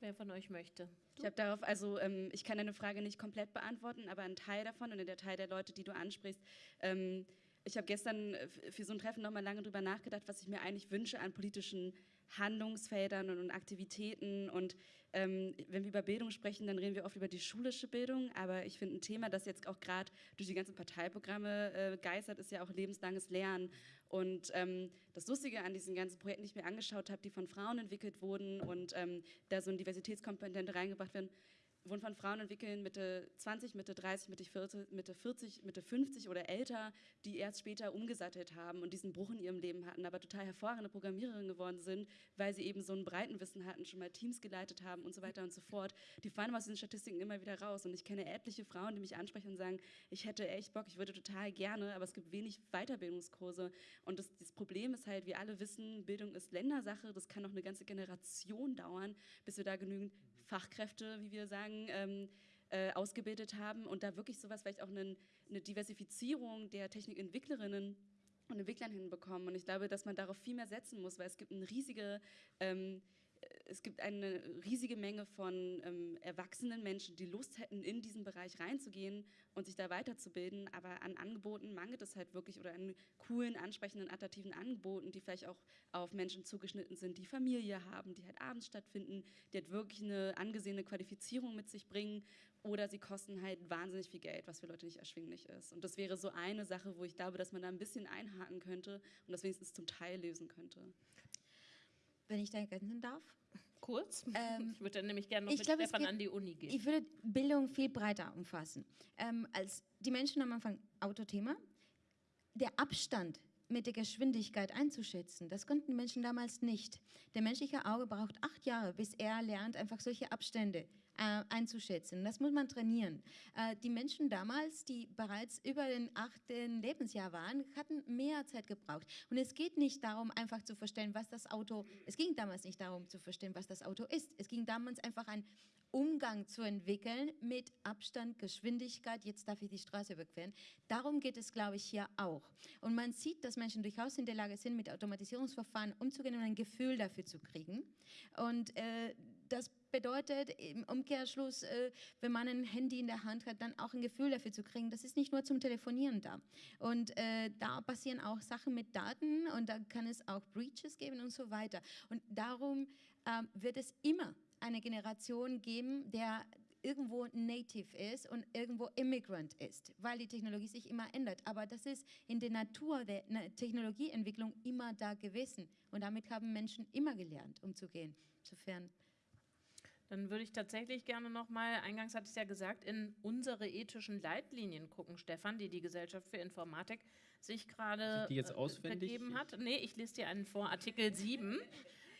Wer von euch möchte? Ich habe darauf, also ähm, ich kann deine Frage nicht komplett beantworten, aber ein Teil davon und der Teil der Leute, die du ansprichst, ähm, ich habe gestern äh, für so ein Treffen nochmal lange drüber nachgedacht, was ich mir eigentlich wünsche an politischen Handlungsfeldern und, Aktivitäten. Und ähm, wenn wir über Bildung sprechen, dann reden wir oft über die schulische Bildung. Aber ich finde ein Thema, das jetzt auch gerade durch die ganzen Parteiprogramme äh, geistert, ist ja auch lebenslanges Lernen. Und ähm, das Lustige an diesen ganzen Projekten, die ich mir angeschaut habe, die von Frauen entwickelt wurden und ähm, da so eine Diversitätskomponente reingebracht werden, wurden von Frauen entwickelt, Mitte 20, Mitte 30, Mitte 40, Mitte 40, Mitte 50 oder älter, die erst später umgesattelt haben und diesen Bruch in ihrem Leben hatten, aber total hervorragende Programmiererinnen geworden sind, weil sie eben so ein Breitenwissen hatten, schon mal Teams geleitet haben und so weiter und so fort. Die fallen aus diesen Statistiken immer wieder raus und ich kenne etliche Frauen, die mich ansprechen und sagen, ich hätte echt Bock, ich würde total gerne, aber es gibt wenig Weiterbildungskurse und das, das Problem ist halt, wir alle wissen, Bildung ist Ländersache, das kann noch eine ganze Generation dauern, bis wir da genügend Fachkräfte, wie wir sagen, ähm, äh, ausgebildet haben und da wirklich sowas vielleicht auch einen, eine Diversifizierung der Technikentwicklerinnen und Entwicklern hinbekommen. Und ich glaube, dass man darauf viel mehr setzen muss, weil es gibt eine riesige, ähm, es gibt eine riesige Menge von ähm, erwachsenen Menschen, die Lust hätten, in diesen Bereich reinzugehen und sich da weiterzubilden. Aber an Angeboten mangelt es halt wirklich oder an coolen, ansprechenden, attraktiven Angeboten, die vielleicht auch auf Menschen zugeschnitten sind, die Familie haben, die halt abends stattfinden, die halt wirklich eine angesehene Qualifizierung mit sich bringen. Oder sie kosten halt wahnsinnig viel Geld, was für Leute nicht erschwinglich ist. Und das wäre so eine Sache, wo ich glaube, dass man da ein bisschen einhaken könnte und das wenigstens zum Teil lösen könnte. wenn ich da ergänzen darf. Kurz. Ähm, ich würde dann nämlich gerne noch mit glaub, Stefan geht- an die Uni gehen. Ich würde Bildung viel breiter umfassen. Ähm, als die Menschen am Anfang Autothema, der Abstand mit der Geschwindigkeit einzuschätzen, das konnten Menschen damals nicht. Der menschliche Auge braucht acht Jahre, bis er lernt, einfach solche Abstände äh, einzuschätzen. Das muss man trainieren. Äh, die Menschen damals, die bereits über den achten Lebensjahr waren, hatten mehr Zeit gebraucht. Und es geht nicht darum, einfach zu verstehen, was das Auto, es ging damals nicht darum zu verstehen, was das Auto ist. Es ging damals einfach ein Umgang zu entwickeln mit Abstand, Geschwindigkeit, jetzt darf ich die Straße überqueren. Darum geht es, glaube ich, hier auch. Und man sieht, dass Menschen durchaus in der Lage sind, mit Automatisierungsverfahren umzugehen und ein Gefühl dafür zu kriegen. Und äh, das bedeutet im Umkehrschluss, äh, wenn man ein Handy in der Hand hat, dann auch ein Gefühl dafür zu kriegen. Das ist nicht nur zum Telefonieren da. Und äh, da passieren auch Sachen mit Daten und da kann es auch Breaches geben und so weiter. Und darum ähm, wird es immer eine Generation geben, der irgendwo native ist und irgendwo immigrant ist, weil die Technologie sich immer ändert. Aber das ist in der Natur der Technologieentwicklung immer da gewesen. Und damit haben Menschen immer gelernt, umzugehen. Insofern Dann würde ich tatsächlich gerne noch mal, eingangs hatte ich es ja gesagt, in unsere ethischen Leitlinien gucken, Stefan, die die Gesellschaft für Informatik sich gerade Die jetzt äh, auswendig? vergeben hat. Nee, ich lese dir einen vor, Artikel 7.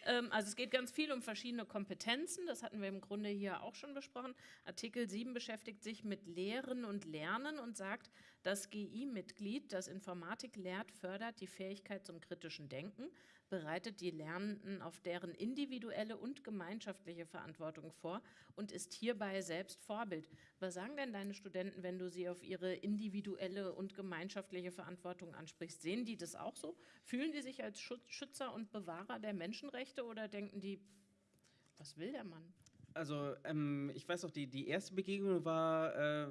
Ähm, also es geht ganz viel um verschiedene Kompetenzen, das hatten wir im Grunde hier auch schon besprochen. Artikel 7 beschäftigt sich mit Lehren und Lernen und sagt, das GI-Mitglied, das Informatik lehrt, fördert die Fähigkeit zum kritischen Denken, bereitet die Lernenden auf deren individuelle und gemeinschaftliche Verantwortung vor und ist hierbei selbst Vorbild. Was sagen denn deine Studenten, wenn du sie auf ihre individuelle und gemeinschaftliche Verantwortung ansprichst? Sehen die das auch so? Fühlen die sich als Schützer und Bewahrer der Menschenrechte oder denken die, was will der Mann? Also ähm, ich weiß noch, die, die erste Begegnung war, äh,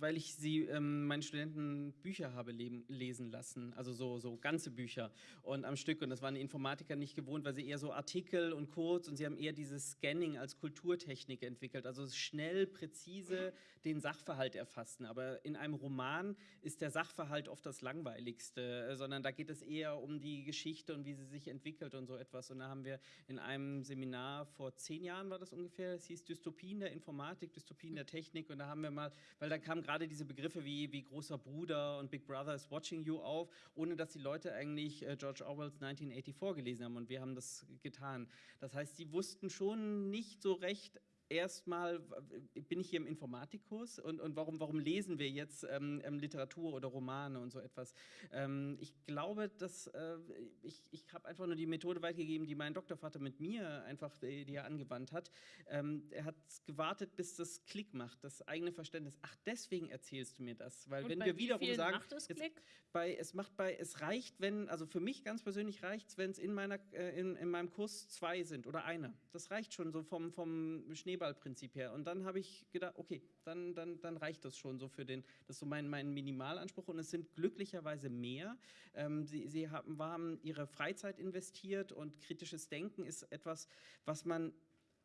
weil ich sie, ähm, meinen Studenten Bücher habe leben, lesen lassen, also so, so ganze Bücher. Und am Stück. Und das waren die Informatiker nicht gewohnt, weil sie eher so Artikel und kurz und sie haben eher dieses Scanning als Kulturtechnik entwickelt, also schnell, präzise den Sachverhalt erfassen. Aber in einem Roman ist der Sachverhalt oft das Langweiligste, äh, sondern da geht es eher um die Geschichte und wie sie sich entwickelt und so etwas. Und da haben wir in einem Seminar vor zehn Jahren war das ungefähr, es hieß Dystopien der Informatik, Dystopien der Technik und da haben wir mal, weil da kamen gerade diese Begriffe wie, wie großer Bruder und Big Brother is watching you auf, ohne dass die Leute eigentlich äh, George Orwells 1984 gelesen haben und wir haben das getan. Das heißt, sie wussten schon nicht so recht, erstmal bin ich hier im Informatikkurs und, und warum, warum lesen wir jetzt ähm, ähm, Literatur oder Romane und so etwas. Ähm, ich glaube, dass äh, ich, ich habe einfach nur die Methode weitergegeben, die mein Doktorvater mit mir einfach, die, die er angewandt hat. Ähm, er hat gewartet, bis das Klick macht, das eigene Verständnis. Ach, deswegen erzählst du mir das, weil Und wenn wir wie wiederum sagen, macht es jetzt- Klick? bei, es macht bei, es reicht, wenn, also für mich ganz persönlich reicht es, wenn es in, meiner, äh, in, in meinem Kurs zwei sind oder einer. Das reicht schon so vom, vom Schneeballprinzip her. Und dann habe ich gedacht, okay, dann, dann, dann reicht das schon so für den, das ist so mein, mein Minimalanspruch. Und es sind glücklicherweise mehr. Ähm, sie sie haben, haben ihre Freizeit investiert und kritisches Denken ist etwas, was man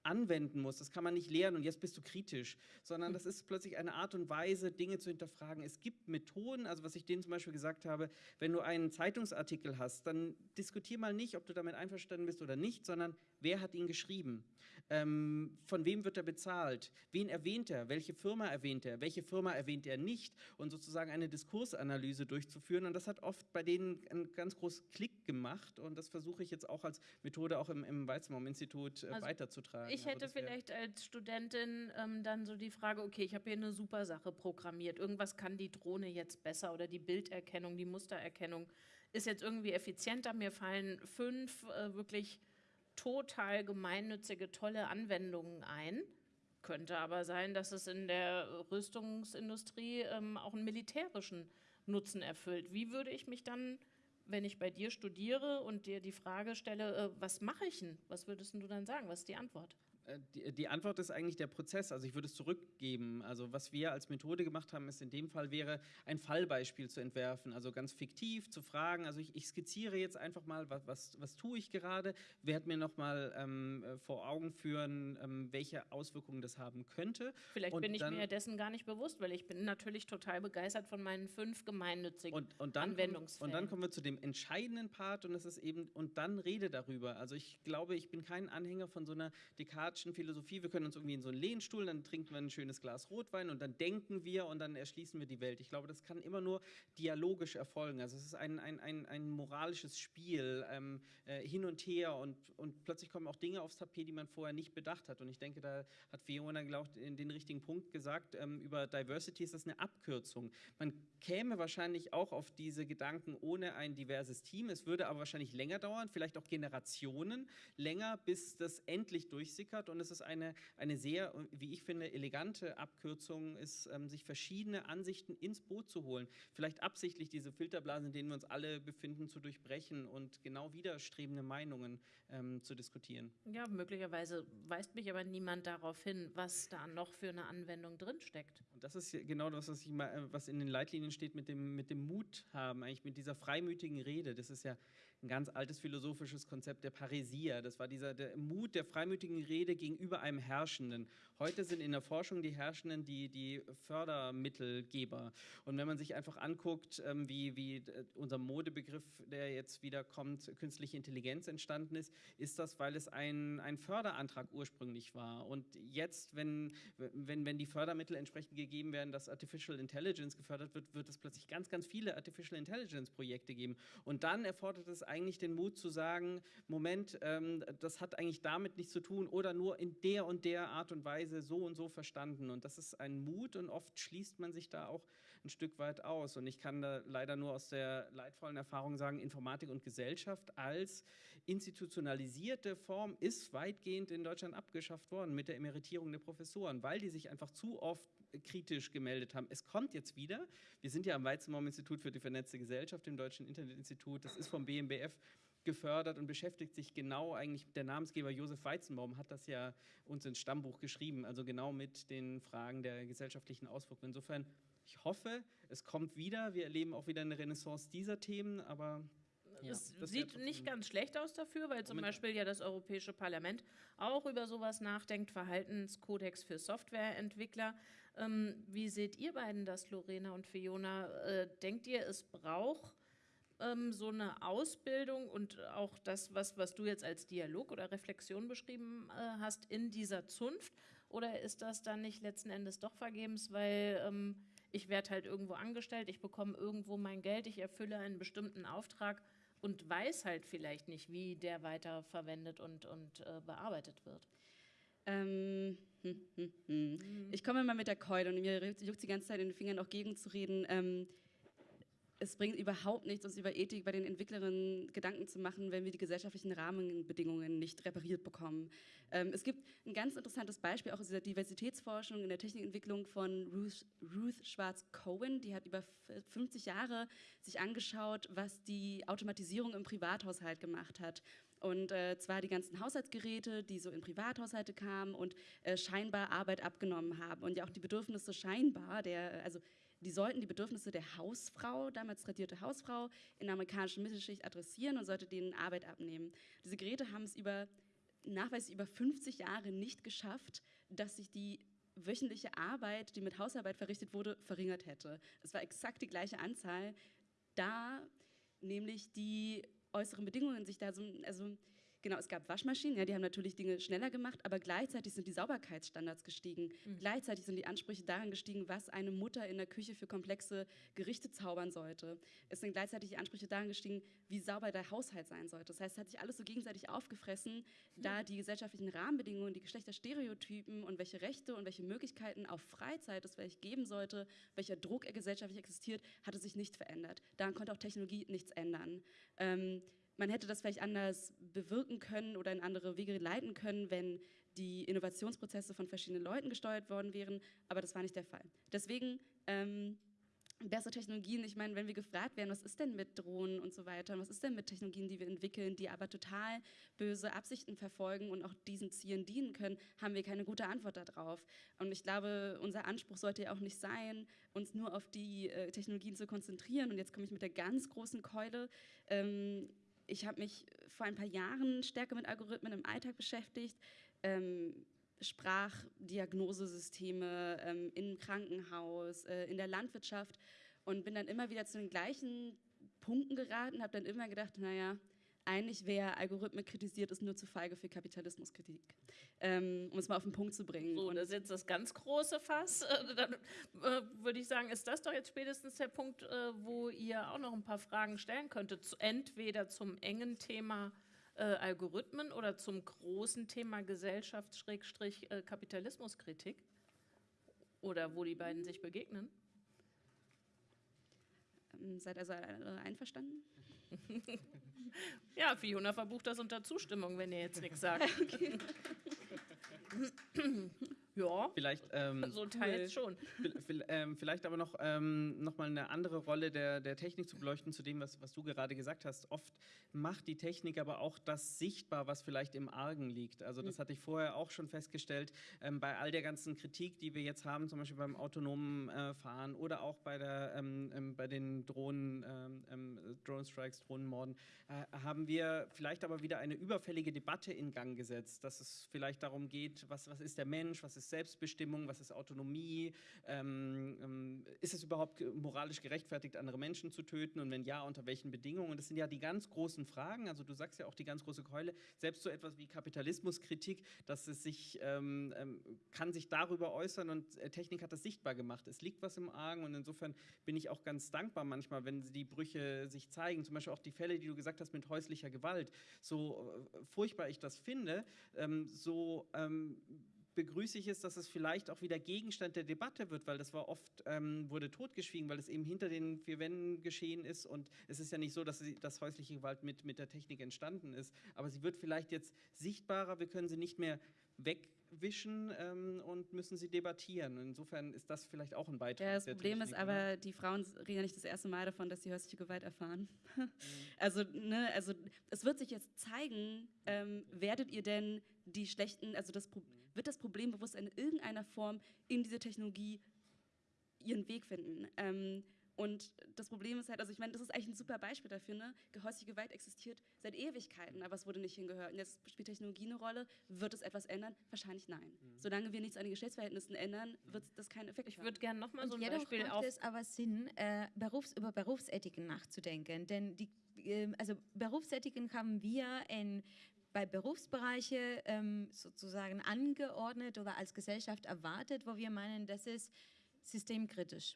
anwenden muss. Das kann man nicht lernen und jetzt bist du kritisch, sondern das ist plötzlich eine Art und Weise, Dinge zu hinterfragen. Es gibt Methoden, also was ich denen zum Beispiel gesagt habe, wenn du einen Zeitungsartikel hast, dann diskutier mal nicht, ob du damit einverstanden bist oder nicht, sondern wer hat ihn geschrieben? Ähm, von wem wird er bezahlt? Wen erwähnt er? Welche Firma erwähnt er? Welche Firma erwähnt er nicht? Und sozusagen eine Diskursanalyse durchzuführen. Und das hat oft bei denen einen ganz großen Klick gemacht. Und das versuche ich jetzt auch als Methode auch im, im Weizmann-Institut äh, Also weiterzutragen. Ich Also hätte vielleicht als Studentin ähm, dann so die Frage, okay, ich habe hier eine super Sache programmiert. Irgendwas kann die Drohne jetzt besser oder die Bilderkennung, die Mustererkennung ist jetzt irgendwie effizienter. Mir fallen fünf äh, wirklich total gemeinnützige, tolle Anwendungen ein. Könnte aber sein, dass es in der Rüstungsindustrie ähm, auch einen militärischen Nutzen erfüllt. Wie würde ich mich dann, wenn ich bei dir studiere und dir die Frage stelle, äh, was mache ich denn? Was würdest du dann sagen? Was ist die Antwort? Äh, die, die, Antwort ist eigentlich der Prozess. Also ich würde es zurückgeben. Also was wir als Methode gemacht haben, ist in dem Fall wäre ein Fallbeispiel zu entwerfen. Also ganz fiktiv zu fragen. Also ich, ich skizziere jetzt einfach mal, was, was, was tue ich gerade. Werde mir nochmal ähm, äh, vor Augen führen, ähm, welche Auswirkungen das haben könnte. Vielleicht und bin ich mir dessen gar nicht bewusst, weil ich bin natürlich total begeistert von meinen fünf gemeinnützigen und, und dann Anwendungsfällen. und dann kommen wir zu dem entscheidenden Part und das ist eben, und dann rede darüber. Also ich glaube, ich bin kein Anhänger von so einer Descartes Descartes'schen Philosophie, wir können uns irgendwie in so einen Lehnstuhl, dann trinken wir ein schönes Glas Rotwein und dann denken wir und dann erschließen wir die Welt. Ich glaube, das kann immer nur dialogisch erfolgen. Also es ist ein, ein, ein, ein moralisches Spiel ähm, äh, hin und her und, und plötzlich kommen auch Dinge aufs Tapet, die man vorher nicht bedacht hat. Und ich denke, da hat Fiona, glaube ich, den richtigen Punkt gesagt. Ähm, über Diversity ist das eine Abkürzung. Man käme wahrscheinlich auch auf diese Gedanken ohne ein diverses Team. Es würde aber wahrscheinlich länger dauern, vielleicht auch Generationen länger, bis das endlich durchsickert hat. Und es ist eine, eine sehr, wie ich finde, elegante Abkürzung, ist, ähm, sich verschiedene Ansichten ins Boot zu holen. Vielleicht absichtlich diese Filterblasen, in denen wir uns alle befinden, zu durchbrechen und genau widerstrebende Meinungen ähm, zu diskutieren. Ja, möglicherweise weist mich aber niemand darauf hin, was da noch für eine Anwendung drinsteckt. Und das ist genau das, was, ich mal, äh, was in den Leitlinien steht mit dem, mit dem Mut haben, eigentlich mit dieser freimütigen Rede. Das ist ja ein ganz altes philosophisches Konzept der Parisia. Das war dieser der Mut der freimütigen Rede gegenüber einem Herrschenden. Heute sind in der Forschung die Herrschenden die, die Fördermittelgeber. Und wenn man sich einfach anguckt, ähm, wie, wie unser Modebegriff, der jetzt wieder kommt, künstliche Intelligenz entstanden ist, ist das, weil es ein, ein Förderantrag ursprünglich war. Und jetzt, wenn, wenn, wenn die Fördermittel entsprechend gegeben werden, dass Artificial Intelligence gefördert wird, wird es plötzlich ganz, ganz viele Artificial Intelligence Projekte geben. Und dann erfordert es eigentlich den Mut zu sagen, Moment, ähm, das hat eigentlich damit nichts zu tun oder nur in der und der Art und Weise so und so verstanden. Und das ist ein Mut und oft schließt man sich da auch ein Stück weit aus. Und ich kann da leider nur aus der leidvollen Erfahrung sagen, Informatik und Gesellschaft als institutionalisierte Form ist weitgehend in Deutschland abgeschafft worden mit der Emeritierung der Professoren, weil die sich einfach zu oft kritisch gemeldet haben. Es kommt jetzt wieder. Wir sind ja am Weizenbaum-Institut für die vernetzte Gesellschaft, im Deutschen Internetinstitut. Das ist vom BMBF gefördert und beschäftigt sich genau eigentlich, der Namensgeber Josef Weizenbaum hat das ja uns ins Stammbuch geschrieben, also genau mit den Fragen der gesellschaftlichen Auswirkungen. Insofern, ich hoffe, es kommt wieder. Wir erleben auch wieder eine Renaissance dieser Themen, aber ja, es sieht nicht ganz schlecht aus dafür, weil zum Beispiel ja das Europäische Parlament auch über sowas nachdenkt, Verhaltenskodex für Softwareentwickler. Ähm, wie seht ihr beiden das, Lorena und Fiona? Äh, denkt ihr, es braucht ähm, so eine Ausbildung und auch das, was, was du jetzt als Dialog oder Reflexion beschrieben äh, hast, in dieser Zunft? Oder ist das dann nicht letzten Endes doch vergebens, weil ähm, ich werde halt irgendwo angestellt, ich bekomme irgendwo mein Geld, ich erfülle einen bestimmten Auftrag und weiß halt vielleicht nicht, wie der weiter verwendet und, und äh, bearbeitet wird. Ähm, hm, hm, hm. Mhm. Ich komme mal mit der Keule und mir juckt die ganze Zeit in den Fingern auch gegenzureden. Ähm, es bringt überhaupt nichts, uns über Ethik bei den Entwicklerinnen Gedanken zu machen, wenn wir die gesellschaftlichen Rahmenbedingungen nicht repariert bekommen. Ähm, es gibt ein ganz interessantes Beispiel auch aus dieser Diversitätsforschung in der Technikentwicklung von Ruth, Ruth Schwarz-Cohen. Die hat über 50 Jahre sich angeschaut, was die Automatisierung im Privathaushalt gemacht hat. Und äh, zwar die ganzen Haushaltsgeräte, die so in Privathaushalte kamen und äh, scheinbar Arbeit abgenommen haben. Und ja auch die Bedürfnisse scheinbar, der, also die sollten die Bedürfnisse der Hausfrau, damals tradierte Hausfrau, in der amerikanischen Mittelschicht adressieren und sollte denen Arbeit abnehmen. Diese Geräte haben es über nachweislich über 50 Jahre nicht geschafft, dass sich die wöchentliche Arbeit, die mit Hausarbeit verrichtet wurde, verringert hätte. Es war exakt die gleiche Anzahl, da nämlich die äußeren Bedingungen sich da so, also Genau, es gab Waschmaschinen, ja, die haben natürlich Dinge schneller gemacht, aber gleichzeitig sind die Sauberkeitsstandards gestiegen. Mhm. Gleichzeitig sind die Ansprüche daran gestiegen, was eine Mutter in der Küche für komplexe Gerichte zaubern sollte. Es sind gleichzeitig die Ansprüche daran gestiegen, wie sauber der Haushalt sein sollte. Das heißt, es hat sich alles so gegenseitig aufgefressen, mhm. da die gesellschaftlichen Rahmenbedingungen, die Geschlechterstereotypen und welche Rechte und welche Möglichkeiten auf Freizeit es vielleicht geben sollte, welcher Druck gesellschaftlich existiert, hatte sich nicht verändert. Daran konnte auch Technologie nichts ändern. Ähm, man hätte das vielleicht anders bewirken können oder in andere Wege leiten können, wenn die Innovationsprozesse von verschiedenen Leuten gesteuert worden wären, aber das war nicht der Fall. Deswegen ähm, bessere Technologien, ich meine, wenn wir gefragt werden, was ist denn mit Drohnen und so weiter, was ist denn mit Technologien, die wir entwickeln, die aber total böse Absichten verfolgen und auch diesen Zielen dienen können, haben wir keine gute Antwort darauf. Und ich glaube, unser Anspruch sollte ja auch nicht sein, uns nur auf die äh, Technologien zu konzentrieren. Und jetzt komme ich mit der ganz großen Keule. Ähm, ich habe mich vor ein paar Jahren stärker mit Algorithmen im Alltag beschäftigt. Ähm, Sprachdiagnosesysteme ähm, im Krankenhaus, äh, in der Landwirtschaft und bin dann immer wieder zu den gleichen Punkten geraten, habe dann immer gedacht, naja, eigentlich wer Algorithmen kritisiert, ist nur zu feige für Kapitalismuskritik, ähm, um es mal auf den Punkt zu bringen. So, und das ist jetzt das ganz große Fass. Äh, dann äh, würde ich sagen, ist das doch jetzt spätestens der Punkt, äh, wo ihr auch noch ein paar Fragen stellen könntet. Zu, entweder zum engen Thema äh, Algorithmen oder zum großen Thema Gesellschafts-Kapitalismuskritik? Oder wo die beiden sich begegnen? Ähm, seid also alle einverstanden? ja, Fiona verbucht das unter Zustimmung, wenn ihr jetzt nichts sagt. Ja. Vielleicht, ähm, so teils schon. Ähm, vielleicht aber noch, ähm, noch mal eine andere Rolle der, der Technik zu beleuchten, zu dem, was, was du gerade gesagt hast. Oft macht die Technik aber auch das sichtbar, was vielleicht im Argen liegt. Also das mhm. hatte ich vorher auch schon festgestellt, ähm, bei all der ganzen Kritik, die wir jetzt haben, zum Beispiel beim autonomen äh, Fahren oder auch bei, der, ähm, ähm, bei den Drohnen, ähm, Drone-Strikes, Drohnenmorden, äh, haben wir vielleicht aber wieder eine überfällige Debatte in Gang gesetzt, dass es vielleicht darum geht, was, was ist der Mensch, was ist ist Selbstbestimmung, was ist Autonomie, ähm, ähm, ist es überhaupt moralisch gerechtfertigt, andere Menschen zu töten und wenn ja, unter welchen Bedingungen? Das sind ja die ganz großen Fragen, also du sagst ja auch die ganz große Keule, selbst so etwas wie Kapitalismuskritik, dass es sich, ähm, ähm kann sich darüber äußern und äh, Technik hat das sichtbar gemacht. Es liegt was im Argen und insofern bin ich auch ganz dankbar manchmal, wenn die Brüche sich zeigen, zum Beispiel auch die Fälle, die du gesagt hast mit häuslicher Gewalt, so äh, furchtbar ich das finde, ähm, so ähm, begrüße ich es, dass es vielleicht auch wieder Gegenstand der Debatte wird, weil das war oft, ähm, wurde totgeschwiegen, weil es eben hinter den vier Wänden geschehen ist und es ist ja nicht so, dass, sie, dass häusliche Gewalt mit, mit der Technik entstanden ist, aber sie wird vielleicht jetzt sichtbarer, wir können sie nicht mehr wegwischen ähm, und müssen sie debattieren. Insofern ist das vielleicht auch ein Beitrag. Ja, das Problem ist aber, ne? die Frauen reden ja nicht das erste Mal davon, dass sie häusliche Gewalt erfahren. Mhm. Also, ne, also es wird sich jetzt zeigen, ähm, werdet ihr denn die schlechten, also das Problem, wird das Problembewusstsein in irgendeiner Form in diese Technologie ihren Weg finden. Ähm, und das Problem ist halt, also ich meine, das ist eigentlich ein super Beispiel dafür, ne? Gehäusige Gewalt existiert seit Ewigkeiten, aber es wurde nicht hingehört. Und jetzt spielt Technologie eine Rolle. Wird es etwas ändern? Wahrscheinlich nein. Mhm. Solange wir nichts an den Geschlechtsverhältnissen ändern, wird das keinen Effekt Ich würde gerne nochmal so ein Beispiel macht auf... es aber Sinn, äh, Berufs-, über Berufsethiken nachzudenken, denn die äh, also Berufsethiken haben wir in bei Berufsbereiche ähm, sozusagen angeordnet oder als Gesellschaft erwartet, wo wir meinen, das ist systemkritisch.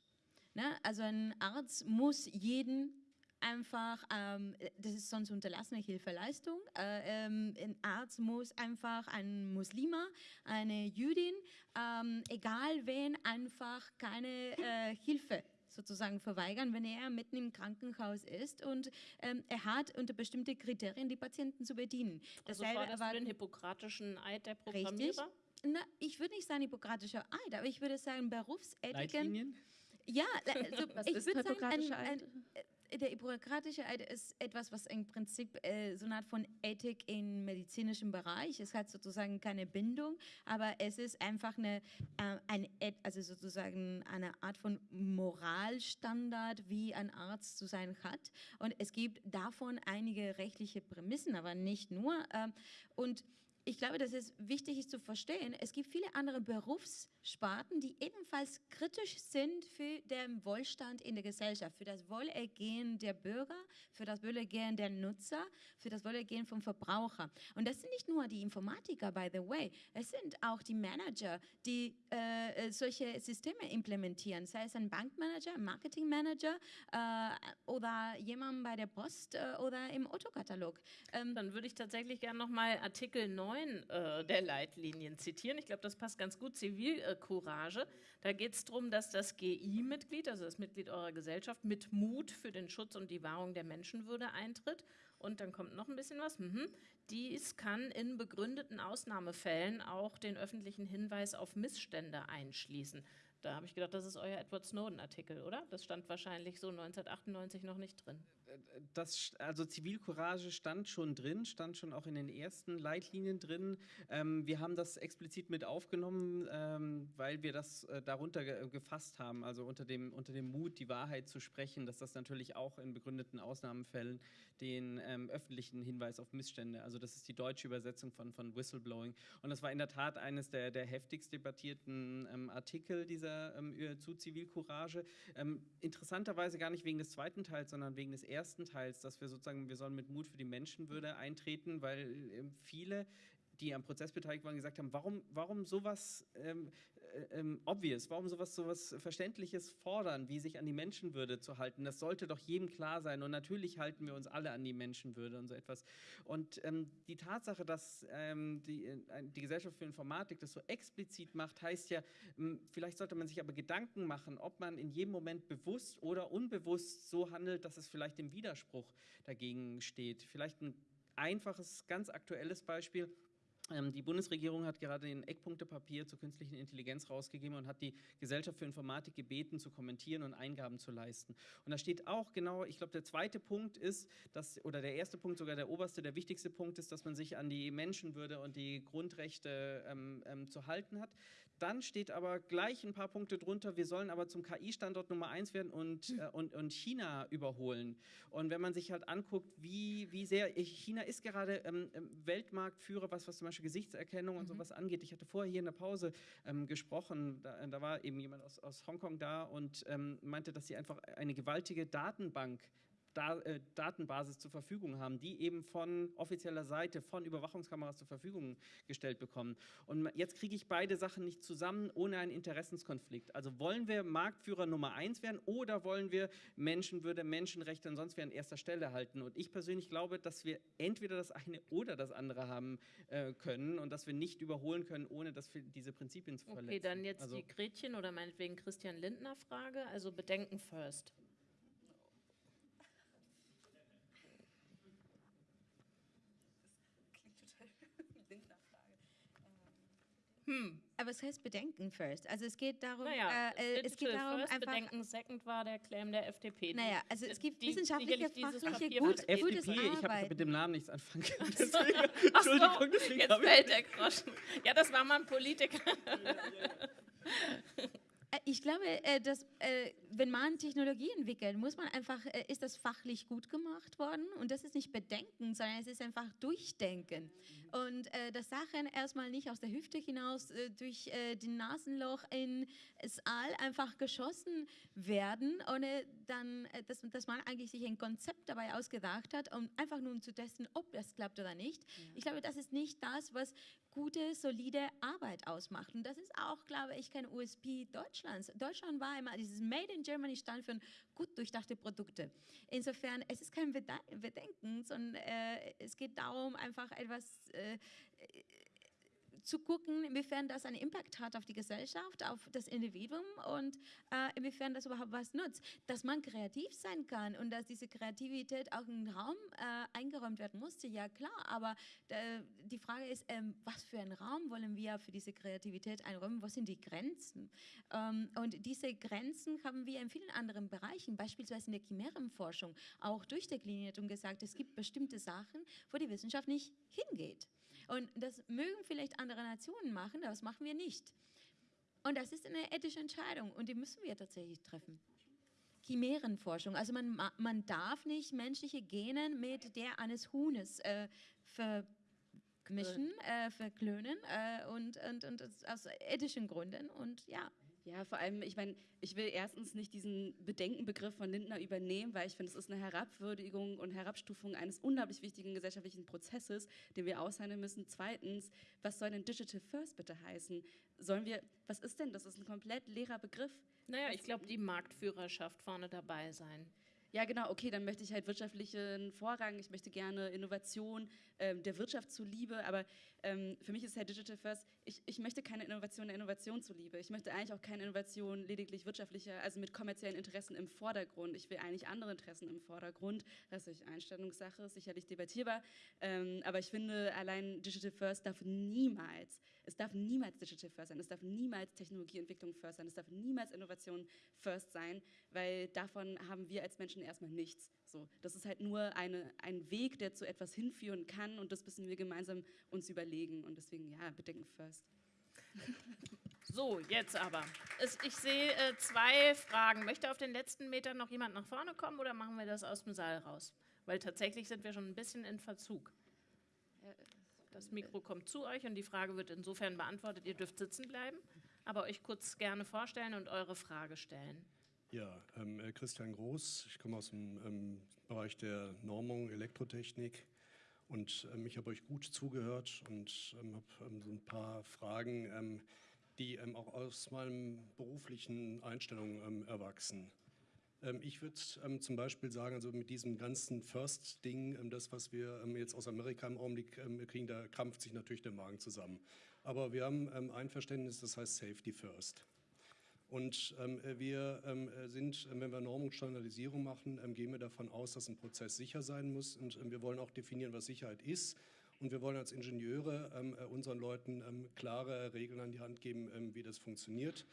Ne? Also ein Arzt muss jeden einfach, ähm, das ist sonst unterlassene Hilfeleistung. Äh, ähm, ein Arzt muss einfach ein Muslima, eine Jüdin, ähm, egal wen, einfach keine äh, Hilfe sozusagen verweigern, wenn er mitten im Krankenhaus ist und ähm, er hat unter bestimmte Kriterien die Patienten zu bedienen. Das also war das war den hippokratischen Eid der Programmierer? Richtig. Na, ich würde nicht sagen hippokratischer Eid, aber ich würde sagen Berufsethiken. Leitlinien? Ja, also Was ich würde sagen, ein, ein, der hippokratische Eid ist etwas, was im Prinzip äh, so eine Art von Ethik im medizinischen Bereich. Es hat sozusagen keine Bindung, aber es ist einfach eine, äh, eine also sozusagen eine Art von Moralstandard, wie ein Arzt zu sein hat. Und es gibt davon einige rechtliche Prämissen, aber nicht nur. Äh, und ich glaube, dass es wichtig ist zu verstehen, es gibt viele andere Berufssparten, die ebenfalls kritisch sind für den Wohlstand in der Gesellschaft, für das Wohlergehen der Bürger, für das Wohlergehen der Nutzer, für das Wohlergehen vom Verbraucher. Und das sind nicht nur die Informatiker, by the way, es sind auch die Manager, die äh, solche Systeme implementieren, sei es ein Bankmanager, Marketingmanager äh, oder jemand bei der Post äh, oder im Autokatalog. Ähm, Dann würde ich tatsächlich gerne nochmal Artikel 9 9 äh, der Leitlinien zitieren. Ich glaube, das passt ganz gut. Zivilcourage. Da geht es darum, dass das GI-Mitglied, also das Mitglied eurer Gesellschaft, mit Mut für den Schutz und die Wahrung der Menschenwürde eintritt. Und dann kommt noch ein bisschen was. Mhm. Dies kann in begründeten Ausnahmefällen auch den öffentlichen Hinweis auf Missstände einschließen. Da habe ich gedacht, das ist euer Edward Snowden-Artikel, oder? Das stand wahrscheinlich so 1998 noch nicht drin. Das, also Zivilcourage stand schon drin, stand schon auch in den ersten Leitlinien drin. Ähm, wir haben das explizit mit aufgenommen, ähm, weil wir das äh, darunter ge gefasst haben, also unter dem, unter dem Mut, die Wahrheit zu sprechen, dass das natürlich auch in begründeten Ausnahmefällen den ähm, öffentlichen Hinweis auf Missstände, also das ist die deutsche Übersetzung von, von Whistleblowing. Und das war in der Tat eines der, der heftigst debattierten ähm, Artikel dieser ähm, zu Zivilcourage. Ähm, interessanterweise gar nicht wegen des zweiten Teils, sondern wegen des ersten ersten Teils, dass wir sozusagen, wir sollen mit Mut für die Menschenwürde eintreten, weil äh, viele die am Prozess beteiligt waren, gesagt haben, warum, warum sowas ähm, äh, ähm, obvious, warum sowas, sowas Verständliches fordern, wie sich an die Menschenwürde zu halten. Das sollte doch jedem klar sein. Und natürlich halten wir uns alle an die Menschenwürde und so etwas. Und ähm, die Tatsache, dass ähm, die, äh, die Gesellschaft für Informatik das so explizit macht, heißt ja, ähm, vielleicht sollte man sich aber Gedanken machen, ob man in jedem Moment bewusst oder unbewusst so handelt, dass es vielleicht im Widerspruch dagegen steht. Vielleicht ein einfaches, ganz aktuelles Beispiel. Ähm, die Bundesregierung hat gerade den Eckpunktepapier zur künstlichen Intelligenz rausgegeben und hat die Gesellschaft für Informatik gebeten, zu kommentieren und Eingaben zu leisten. Und da steht auch genau, ich glaube, der zweite Punkt ist, dass, oder der erste Punkt, sogar der oberste, der wichtigste Punkt ist, dass man sich an die Menschenwürde und die Grundrechte ähm, ähm, zu halten hat. Dann steht aber gleich ein paar Punkte drunter, wir sollen aber zum KI-Standort Nummer eins werden und, äh, und, und China überholen. Und wenn man sich halt anguckt, wie, wie sehr, China ist gerade ähm, Weltmarktführer, was, was zum Beispiel Gesichtserkennung und mhm. sowas angeht. Ich hatte vorher hier in der Pause ähm, gesprochen, da, da, war eben jemand aus, aus Hongkong da und ähm, meinte, dass sie einfach eine gewaltige Datenbank da, Datenbasis zur Verfügung haben, die eben von offizieller Seite, von Überwachungskameras zur Verfügung gestellt bekommen. Und jetzt kriege ich beide Sachen nicht zusammen ohne einen Interessenskonflikt. Also wollen wir Marktführer Nummer eins werden oder wollen wir Menschenwürde, Menschenrechte und sonst wer an erster Stelle halten? Und ich persönlich glaube, dass wir entweder das eine oder das andere haben äh, können und dass wir nicht überholen können, ohne dass wir diese Prinzipien zu verletzen. Okay, dann jetzt also, die Gretchen oder meinetwegen Christian Lindner Frage, also Bedenken first. Hm. Aber es heißt Bedenken first. Also es geht darum, naja, äh, äh es geht darum first, einfach. Bedenken second war der Claim der FDP. Naja, also es gibt die, wissenschaftliche, fachliche, gut, FDP, gutes Ich habe mit dem Namen nichts anfangen können. Deswegen, Entschuldigung, deswegen jetzt fällt der Groschen. Ja, das war mal ein Politiker. Äh, ich glaube, äh, dass äh, wenn man Technologie entwickelt, muss man einfach, ist das fachlich gut gemacht worden und das ist nicht Bedenken, sondern es ist einfach Durchdenken. Und dass Sachen erstmal nicht aus der Hüfte hinaus durch den Nasenloch ins All einfach geschossen werden, ohne dann, dass, dass man eigentlich sich ein Konzept dabei ausgedacht hat, um einfach nur zu testen, ob das klappt oder nicht. Ja. Ich glaube, das ist nicht das, was gute, solide Arbeit ausmacht. Und das ist auch, glaube ich, kein USP Deutschlands. Deutschland war immer, dieses Made in Germany stand für gut durchdachte Produkte. Insofern, es ist kein Bedenken, sondern äh, es geht darum, einfach etwas äh, zu gucken, inwiefern das einen Impact hat auf die Gesellschaft, auf das Individuum und äh, inwiefern das überhaupt was nutzt. Dass man kreativ sein kann und dass diese Kreativität auch in den Raum äh, eingeräumt werden musste, ja klar, aber äh, die Frage ist, ähm, was für einen Raum wollen wir für diese Kreativität einräumen, was sind die Grenzen? Ähm, und diese Grenzen haben wir in vielen anderen Bereichen, beispielsweise in der Chimärenforschung, auch durchdekliniert und gesagt, es gibt bestimmte Sachen, wo die Wissenschaft nicht hingeht. Und das mögen vielleicht andere Nationen machen, das machen wir nicht. Und das ist eine ethische Entscheidung und die müssen wir tatsächlich treffen. Chimärenforschung, also man, man darf nicht menschliche Gene mit der eines Huhnes äh, vermischen, äh, verklönen äh, und, und, und aus ethischen Gründen und ja. Ja, vor allem, ich meine, ich will erstens nicht diesen Bedenkenbegriff von Lindner übernehmen, weil ich finde, es ist eine Herabwürdigung und Herabstufung eines unglaublich wichtigen gesellschaftlichen Prozesses, den wir aushandeln müssen. Zweitens, was soll denn Digital First bitte heißen? Sollen wir, was ist denn, das ist ein komplett leerer Begriff. Naja, ich glaube, die Marktführerschaft vorne dabei sein. Ja genau, okay, dann möchte ich halt wirtschaftlichen Vorrang, ich möchte gerne Innovation ähm, der Wirtschaft zuliebe, aber ähm, für mich ist halt Digital First, ich, ich möchte keine Innovation der Innovation zuliebe. Ich möchte eigentlich auch keine Innovation lediglich wirtschaftlicher, also mit kommerziellen Interessen im Vordergrund. Ich will eigentlich andere Interessen im Vordergrund. Das ist Einstellungssache, sicherlich debattierbar, ähm, aber ich finde, allein Digital First darf niemals, es darf niemals Digital First sein, es darf niemals Technologieentwicklung First sein, es darf niemals Innovation First sein, weil davon haben wir als Menschen erstmal nichts. So, das ist halt nur eine, ein Weg, der zu etwas hinführen kann und das müssen wir gemeinsam uns überlegen und deswegen, ja, bedenken First. So, jetzt aber. Es, ich sehe äh, zwei Fragen. Möchte auf den letzten Metern noch jemand nach vorne kommen oder machen wir das aus dem Saal raus? Weil tatsächlich sind wir schon ein bisschen in Verzug. Das Mikro kommt zu euch und die Frage wird insofern beantwortet. Ihr dürft sitzen bleiben, aber euch kurz gerne vorstellen und eure Frage stellen. Ja, ähm, äh, Christian Groß, ich komme aus dem ähm, Bereich der Normung, Elektrotechnik und ähm, ich habe euch gut zugehört und ähm, habe ähm, so ein paar Fragen, ähm, die auch aus meinen beruflichen Einstellungen erwachsen. Ich würde zum Beispiel sagen, also mit diesem ganzen First-Ding, das, was wir jetzt aus Amerika im Augenblick kriegen, da krampft sich natürlich der Magen zusammen. Aber wir haben ein Verständnis, das heißt Safety First. Und ähm, wir ähm, sind, äh, wenn wir Norm und Standardisierung machen, ähm, gehen wir davon aus, dass ein Prozess sicher sein muss. Und ähm, wir wollen auch definieren, was Sicherheit ist. Und wir wollen als Ingenieure ähm, äh, unseren Leuten ähm, klare Regeln an die Hand geben, wie das funktioniert.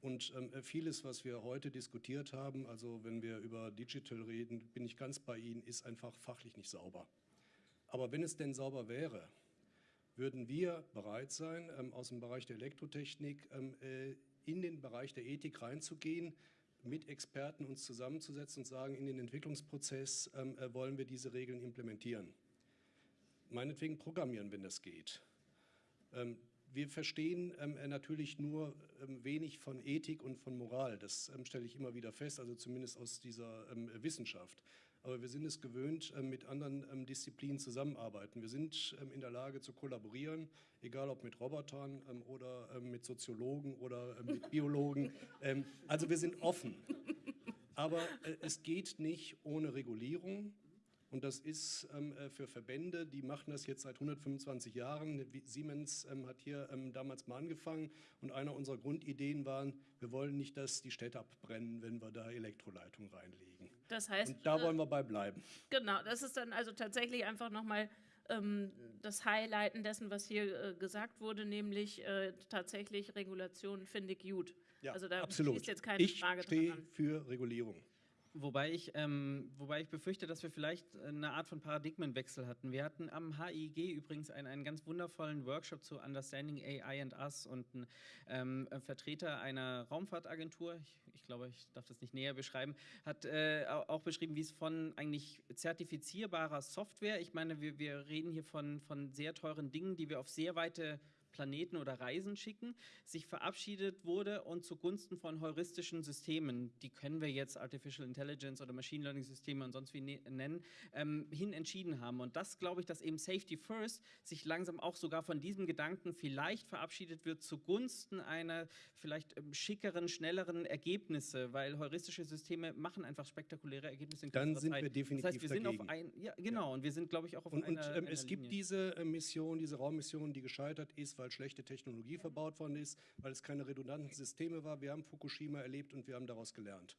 Und äh, vieles, was wir heute diskutiert haben, also wenn wir über Digital reden, bin ich ganz bei Ihnen, ist einfach fachlich nicht sauber. Aber wenn es denn sauber wäre, würden wir bereit sein, aus dem Bereich der Elektrotechnik in den Bereich der Ethik reinzugehen, mit Experten uns zusammenzusetzen und sagen, in den Entwicklungsprozess ähm, äh, wollen wir diese Regeln implementieren. Meinetwegen programmieren, wenn das geht. Ähm, wir verstehen ähm, äh, natürlich nur ähm, wenig von Ethik und von Moral. Das ähm, stelle ich immer wieder fest, also zumindest aus dieser ähm, Wissenschaft aber wir sind es gewöhnt, ähm, mit anderen ähm, Disziplinen zusammenarbeiten. Wir sind ähm, in der Lage zu kollaborieren, egal ob mit Robotern oder mit Soziologen oder mit Biologen. Also wir sind offen. Aber äh, es geht nicht ohne Regulierung. Und das ist ähm, äh, für Verbände, die machen das jetzt seit 125 Jahren. Siemens ähm, hat hier ähm, damals mal angefangen und einer unserer Grundideen waren, wir wollen nicht, dass die Städte abbrennen, wenn wir da Elektroleitungen reinlegen. Das heißt, und da wollen wir bei bleiben. Genau, das ist dann also tatsächlich einfach nochmal ähm, das Highlighten dessen, was hier äh, gesagt wurde, nämlich äh, tatsächlich Regulation finde ich gut. Ja, also da absolut. jetzt keine ich Frage dran. Ich stehe für Regulierung. Wobei ich, ähm, wobei ich befürchte, dass wir vielleicht eine Art von Paradigmenwechsel hatten. Wir hatten am HIG übrigens einen, einen ganz wundervollen Workshop zu Understanding AI and Us und ein ähm, Vertreter einer Raumfahrtagentur, ich, ich, glaube, ich darf das nicht näher beschreiben, hat äh, auch beschrieben, wie es von eigentlich zertifizierbarer Software, ich meine, wir, wir reden hier von, von sehr teuren Dingen, die wir auf sehr weite Planeten oder Reisen schicken, sich verabschiedet wurde und zugunsten von heuristischen Systemen, die können wir jetzt Artificial Intelligence oder Machine Learning Systeme und sonst wie ne-, nennen, ähm, hin entschieden haben. Und das glaube ich, dass eben Safety First sich langsam auch sogar von diesem Gedanken vielleicht verabschiedet wird zugunsten einer vielleicht ähm, schickeren, schnelleren Ergebnisse, weil heuristische Systeme machen einfach spektakuläre Ergebnisse in Dann sind Zeit. wir definitiv Das heißt, wir dagegen. sind auf ein, ja, genau, ja. und wir sind, glaube ich, auch auf und, einer, Und ähm, einer es Linie. gibt diese äh, Mission, diese Raummission, die gescheitert ist, weil weil schlechte Technologie verbaut worden ist, weil es keine redundanten Systeme war. Wir haben Fukushima erlebt und wir haben daraus gelernt.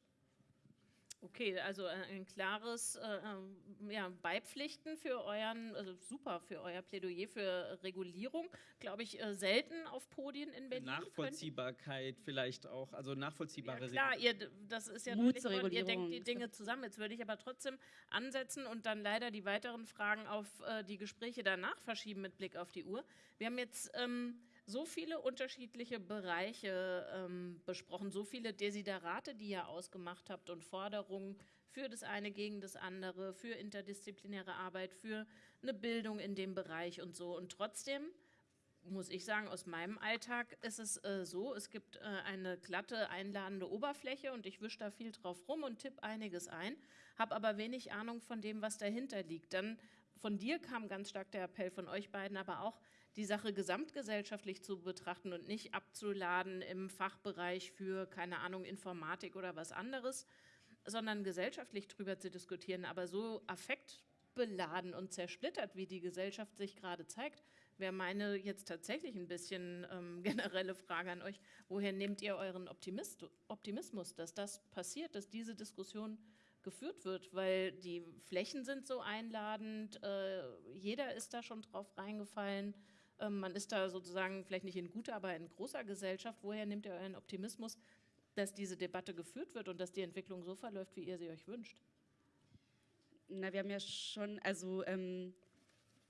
Okay, also äh, ein klares äh, ähm, ja, Beipflichten für euren, also super für euer Plädoyer für Regulierung, glaube ich, äh, selten auf Podien in Berlin. Nachvollziehbarkeit könnt. vielleicht auch, also nachvollziehbare ja, Klar, ihr, das ist ja Mut zur Regulierung. ihr denkt die Dinge zusammen. Jetzt würde ich aber trotzdem ansetzen und dann leider die weiteren Fragen auf äh, die Gespräche danach verschieben mit Blick auf die Uhr. Wir haben jetzt ähm, so viele unterschiedliche Bereiche ähm, besprochen, so viele Desiderate, die ihr ausgemacht habt und Forderungen für das eine gegen das andere, für interdisziplinäre Arbeit, für eine Bildung in dem Bereich und so. Und trotzdem muss ich sagen, aus meinem Alltag ist es äh, so, es gibt äh, eine glatte, einladende Oberfläche und ich wische da viel drauf rum und tippe einiges ein, habe aber wenig Ahnung von dem, was dahinter liegt. Dann von dir kam ganz stark der Appell von euch beiden, aber auch die Sache gesamtgesellschaftlich zu betrachten und nicht abzuladen im Fachbereich für, keine Ahnung, Informatik oder was anderes. sondern gesellschaftlich drüber zu diskutieren. Aber so affektbeladen und zersplittert, wie die Gesellschaft sich gerade zeigt, wäre meine jetzt tatsächlich ein bisschen ähm, generelle Frage an euch. Woher nehmt ihr euren Optimist Optimismus, dass das passiert, dass diese Diskussion geführt wird? Weil die Flächen sind so einladend, äh, jeder ist da schon drauf reingefallen. Ähm, man ist da sozusagen vielleicht nicht in guter, aber in großer Gesellschaft. Woher nehmt ihr euren Optimismus, dass diese Debatte geführt wird und dass die Entwicklung so verläuft, wie ihr sie euch wünscht? Na, wir haben ja schon, also ähm,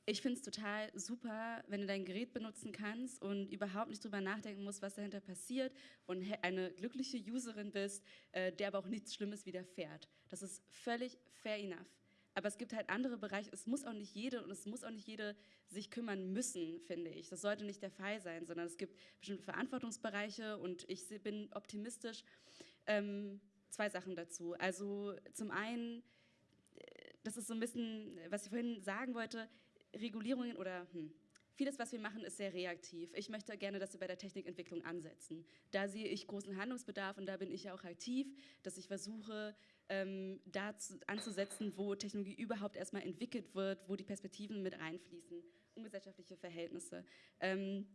ich finde es total super, wenn du dein Gerät benutzen kannst und überhaupt nicht drüber nachdenken musst, was dahinter passiert und eine glückliche Userin bist, äh, der aber auch nichts Schlimmes widerfährt. Das ist völlig fair enough. Aber es gibt halt andere Bereiche, es muss auch nicht jede und es muss auch nicht jede sich kümmern müssen, finde ich. Das sollte nicht der Fall sein, sondern es gibt bestimmte Verantwortungsbereiche und ich bin optimistisch. Ähm, zwei Sachen dazu. Also zum einen, äh, das ist so ein bisschen, was ich vorhin sagen wollte, Regulierungen oder hm, vieles, was wir machen, ist sehr reaktiv. Ich möchte gerne, dass wir bei der Technikentwicklung ansetzen. Da sehe ich großen Handlungsbedarf und da bin ich ja auch aktiv, dass ich versuche, ähm, da zu, anzusetzen, wo Technologie überhaupt erstmal entwickelt wird, wo die Perspektiven mit einfließen, ungesellschaftliche Verhältnisse. Ähm,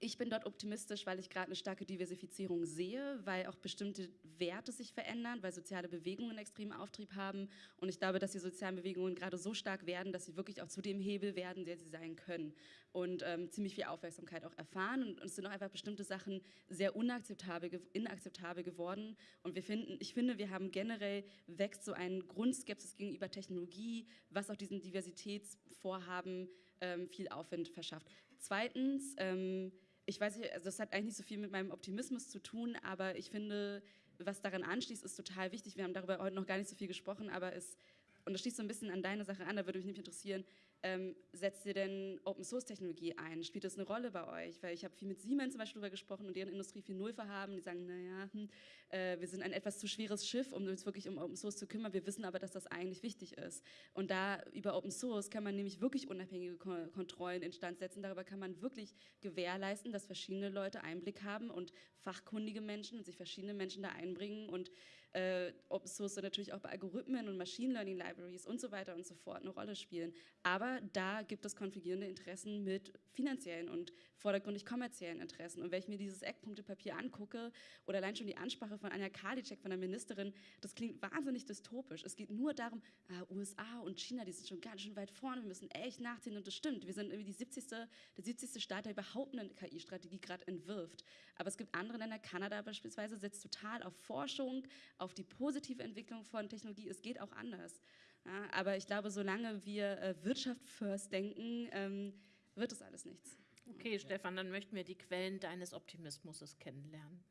ich bin dort optimistisch, weil ich gerade eine starke Diversifizierung sehe, weil auch bestimmte Werte sich verändern, weil soziale Bewegungen extremen Auftrieb haben. Und ich glaube, dass die sozialen Bewegungen gerade so stark werden, dass sie wirklich auch zu dem Hebel werden, der sie sein können. Und ähm, ziemlich viel Aufmerksamkeit auch erfahren. Und, es sind auch einfach bestimmte Sachen sehr unakzeptabel, inakzeptabel geworden. Und wir finden, ich finde, wir haben generell wächst so ein Grundskepsis gegenüber Technologie, was auch diesen Diversitätsvorhaben ähm, viel Aufwind verschafft. Zweitens, ähm, ich weiß nicht, also das hat eigentlich nicht so viel mit meinem Optimismus zu tun, aber ich finde, was daran anschließt, ist total wichtig. Wir haben darüber heute noch gar nicht so viel gesprochen, aber es, und das schließt so ein bisschen an deine Sache an, da würde mich nämlich interessieren, ähm, setzt ihr denn Open Source Technologie ein? Spielt das eine Rolle bei euch? Weil ich habe viel mit Siemens zum Beispiel darüber gesprochen und deren Industrie 4.0 verhaben. Die sagen, naja, hm, äh, wir sind ein etwas zu schweres Schiff, um uns wirklich um Open Source zu kümmern. Wir wissen aber, dass das eigentlich wichtig ist. Und da über Open Source kann man nämlich wirklich unabhängige Ko Kontrollen instand setzen. Darüber kann man wirklich gewährleisten, dass verschiedene Leute Einblick haben und fachkundige Menschen und sich verschiedene Menschen da einbringen und äh, Open Source natürlich auch bei Algorithmen und Machine Learning Libraries und so weiter und so fort eine Rolle spielen. Aber da gibt es konfligierende Interessen mit finanziellen und vordergründig kommerziellen Interessen. Und wenn ich mir dieses Eckpunktepapier angucke oder allein schon die Ansprache von Anja Karliczek, von der Ministerin, das klingt wahnsinnig dystopisch. Es geht nur darum, ah, USA und China, die sind schon ganz schön weit vorne, wir müssen echt nachziehen und das stimmt. Wir sind irgendwie die 70. der 70. Staat, der überhaupt eine KI-Strategie gerade entwirft. Aber es gibt andere Länder, Kanada beispielsweise, setzt total auf Forschung, auf die positive Entwicklung von Technologie. Es geht auch anders. Ja, aber ich glaube, solange wir äh, Wirtschaft first denken, ähm, wird das alles nichts. Okay, Stefan, dann möchten wir die Quellen deines Optimismus kennenlernen.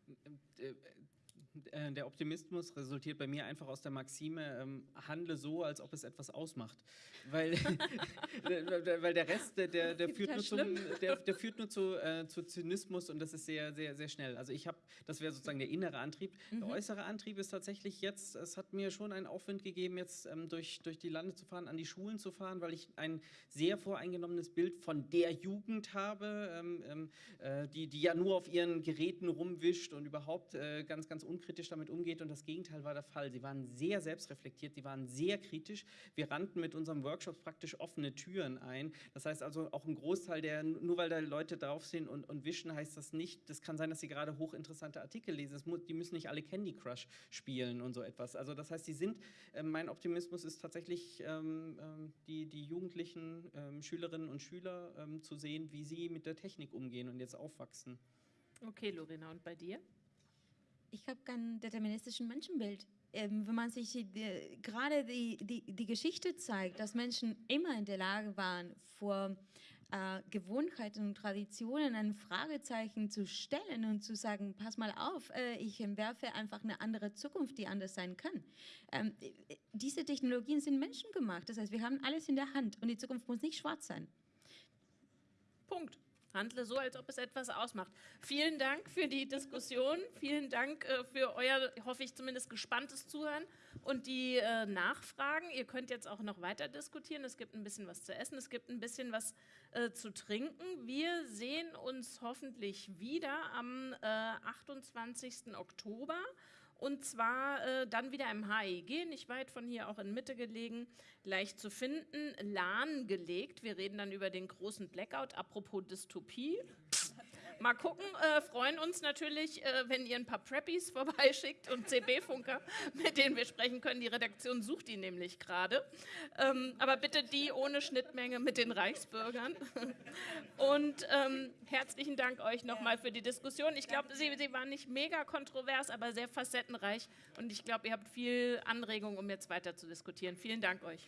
Äh, der Optimismus resultiert bei mir einfach aus der Maxime, ähm, handle so, als ob es etwas ausmacht. Weil, weil der Rest, der, der, der führt, nur zum, der, der, führt nur zu, äh, zu Zynismus und das ist sehr, sehr, sehr schnell. Also ich habe, das wäre sozusagen der innere Antrieb. Mhm. Der äußere Antrieb ist tatsächlich jetzt, es hat mir schon einen Aufwind gegeben, jetzt ähm, durch, durch die Lande zu fahren, an die Schulen zu fahren, weil ich ein sehr voreingenommenes Bild von der Jugend habe, ähm, ähm äh, die, die ja nur auf ihren Geräten rumwischt und überhaupt äh, ganz, ganz unkritisch unkritisch damit umgeht und das Gegenteil war der Fall. Sie waren sehr selbstreflektiert, sie waren sehr kritisch. Wir rannten mit unserem Workshop praktisch offene Türen ein. Das heißt also auch ein Großteil der, nur weil da Leute drauf sind und, und wischen, heißt das nicht, das kann sein, dass sie gerade hochinteressante Artikel lesen. Muss, die müssen nicht alle Candy Crush spielen und so etwas. Also das heißt, sie sind, äh, mein Optimismus ist tatsächlich ähm, ähm, die, die jugendlichen ähm, Schülerinnen und Schüler ähm, zu sehen, wie sie mit der Technik umgehen und jetzt aufwachsen. Okay, Lorena, und bei dir? Ich habe kein deterministischen Menschenbild. Ähm, wenn man sich die, gerade die, die, die Geschichte zeigt, dass Menschen immer in der Lage waren, vor äh, Gewohnheiten und Traditionen ein Fragezeichen zu stellen und zu sagen, pass mal auf, äh, ich entwerfe einfach eine andere Zukunft, die anders sein kann. Ähm, diese Technologien sind menschengemacht. Das heißt, wir haben alles in der Hand und die Zukunft muss nicht schwarz sein. Punkt. Handle so, als ob es etwas ausmacht. Vielen Dank für die Diskussion. Vielen Dank äh, für euer, hoffe ich zumindest, gespanntes Zuhören und die äh, Nachfragen. Ihr könnt jetzt auch noch weiter diskutieren. Es gibt ein bisschen was zu essen, es gibt ein bisschen was äh, zu trinken. Wir sehen uns hoffentlich wieder am 28. Oktober Und zwar äh, dann wieder im HIG, nicht weit von hier, auch in Mitte gelegen, leicht zu finden, lahmgelegt. Wir reden dann über den großen Blackout. Apropos Dystopie. Mal gucken, äh, freuen uns natürlich, äh, wenn ihr ein paar Preppies vorbeischickt und CB-Funker, mit denen wir sprechen können. Die Redaktion sucht die nämlich gerade. Ähm, aber bitte die ohne Schnittmenge mit den Reichsbürgern. Und ähm, herzlichen Dank euch nochmal für die Diskussion. Ich glaube, sie, sie war nicht mega kontrovers, aber sehr facettenreich. Und ich glaube, ihr habt viel Anregung, um jetzt weiter zu diskutieren. Vielen Dank euch.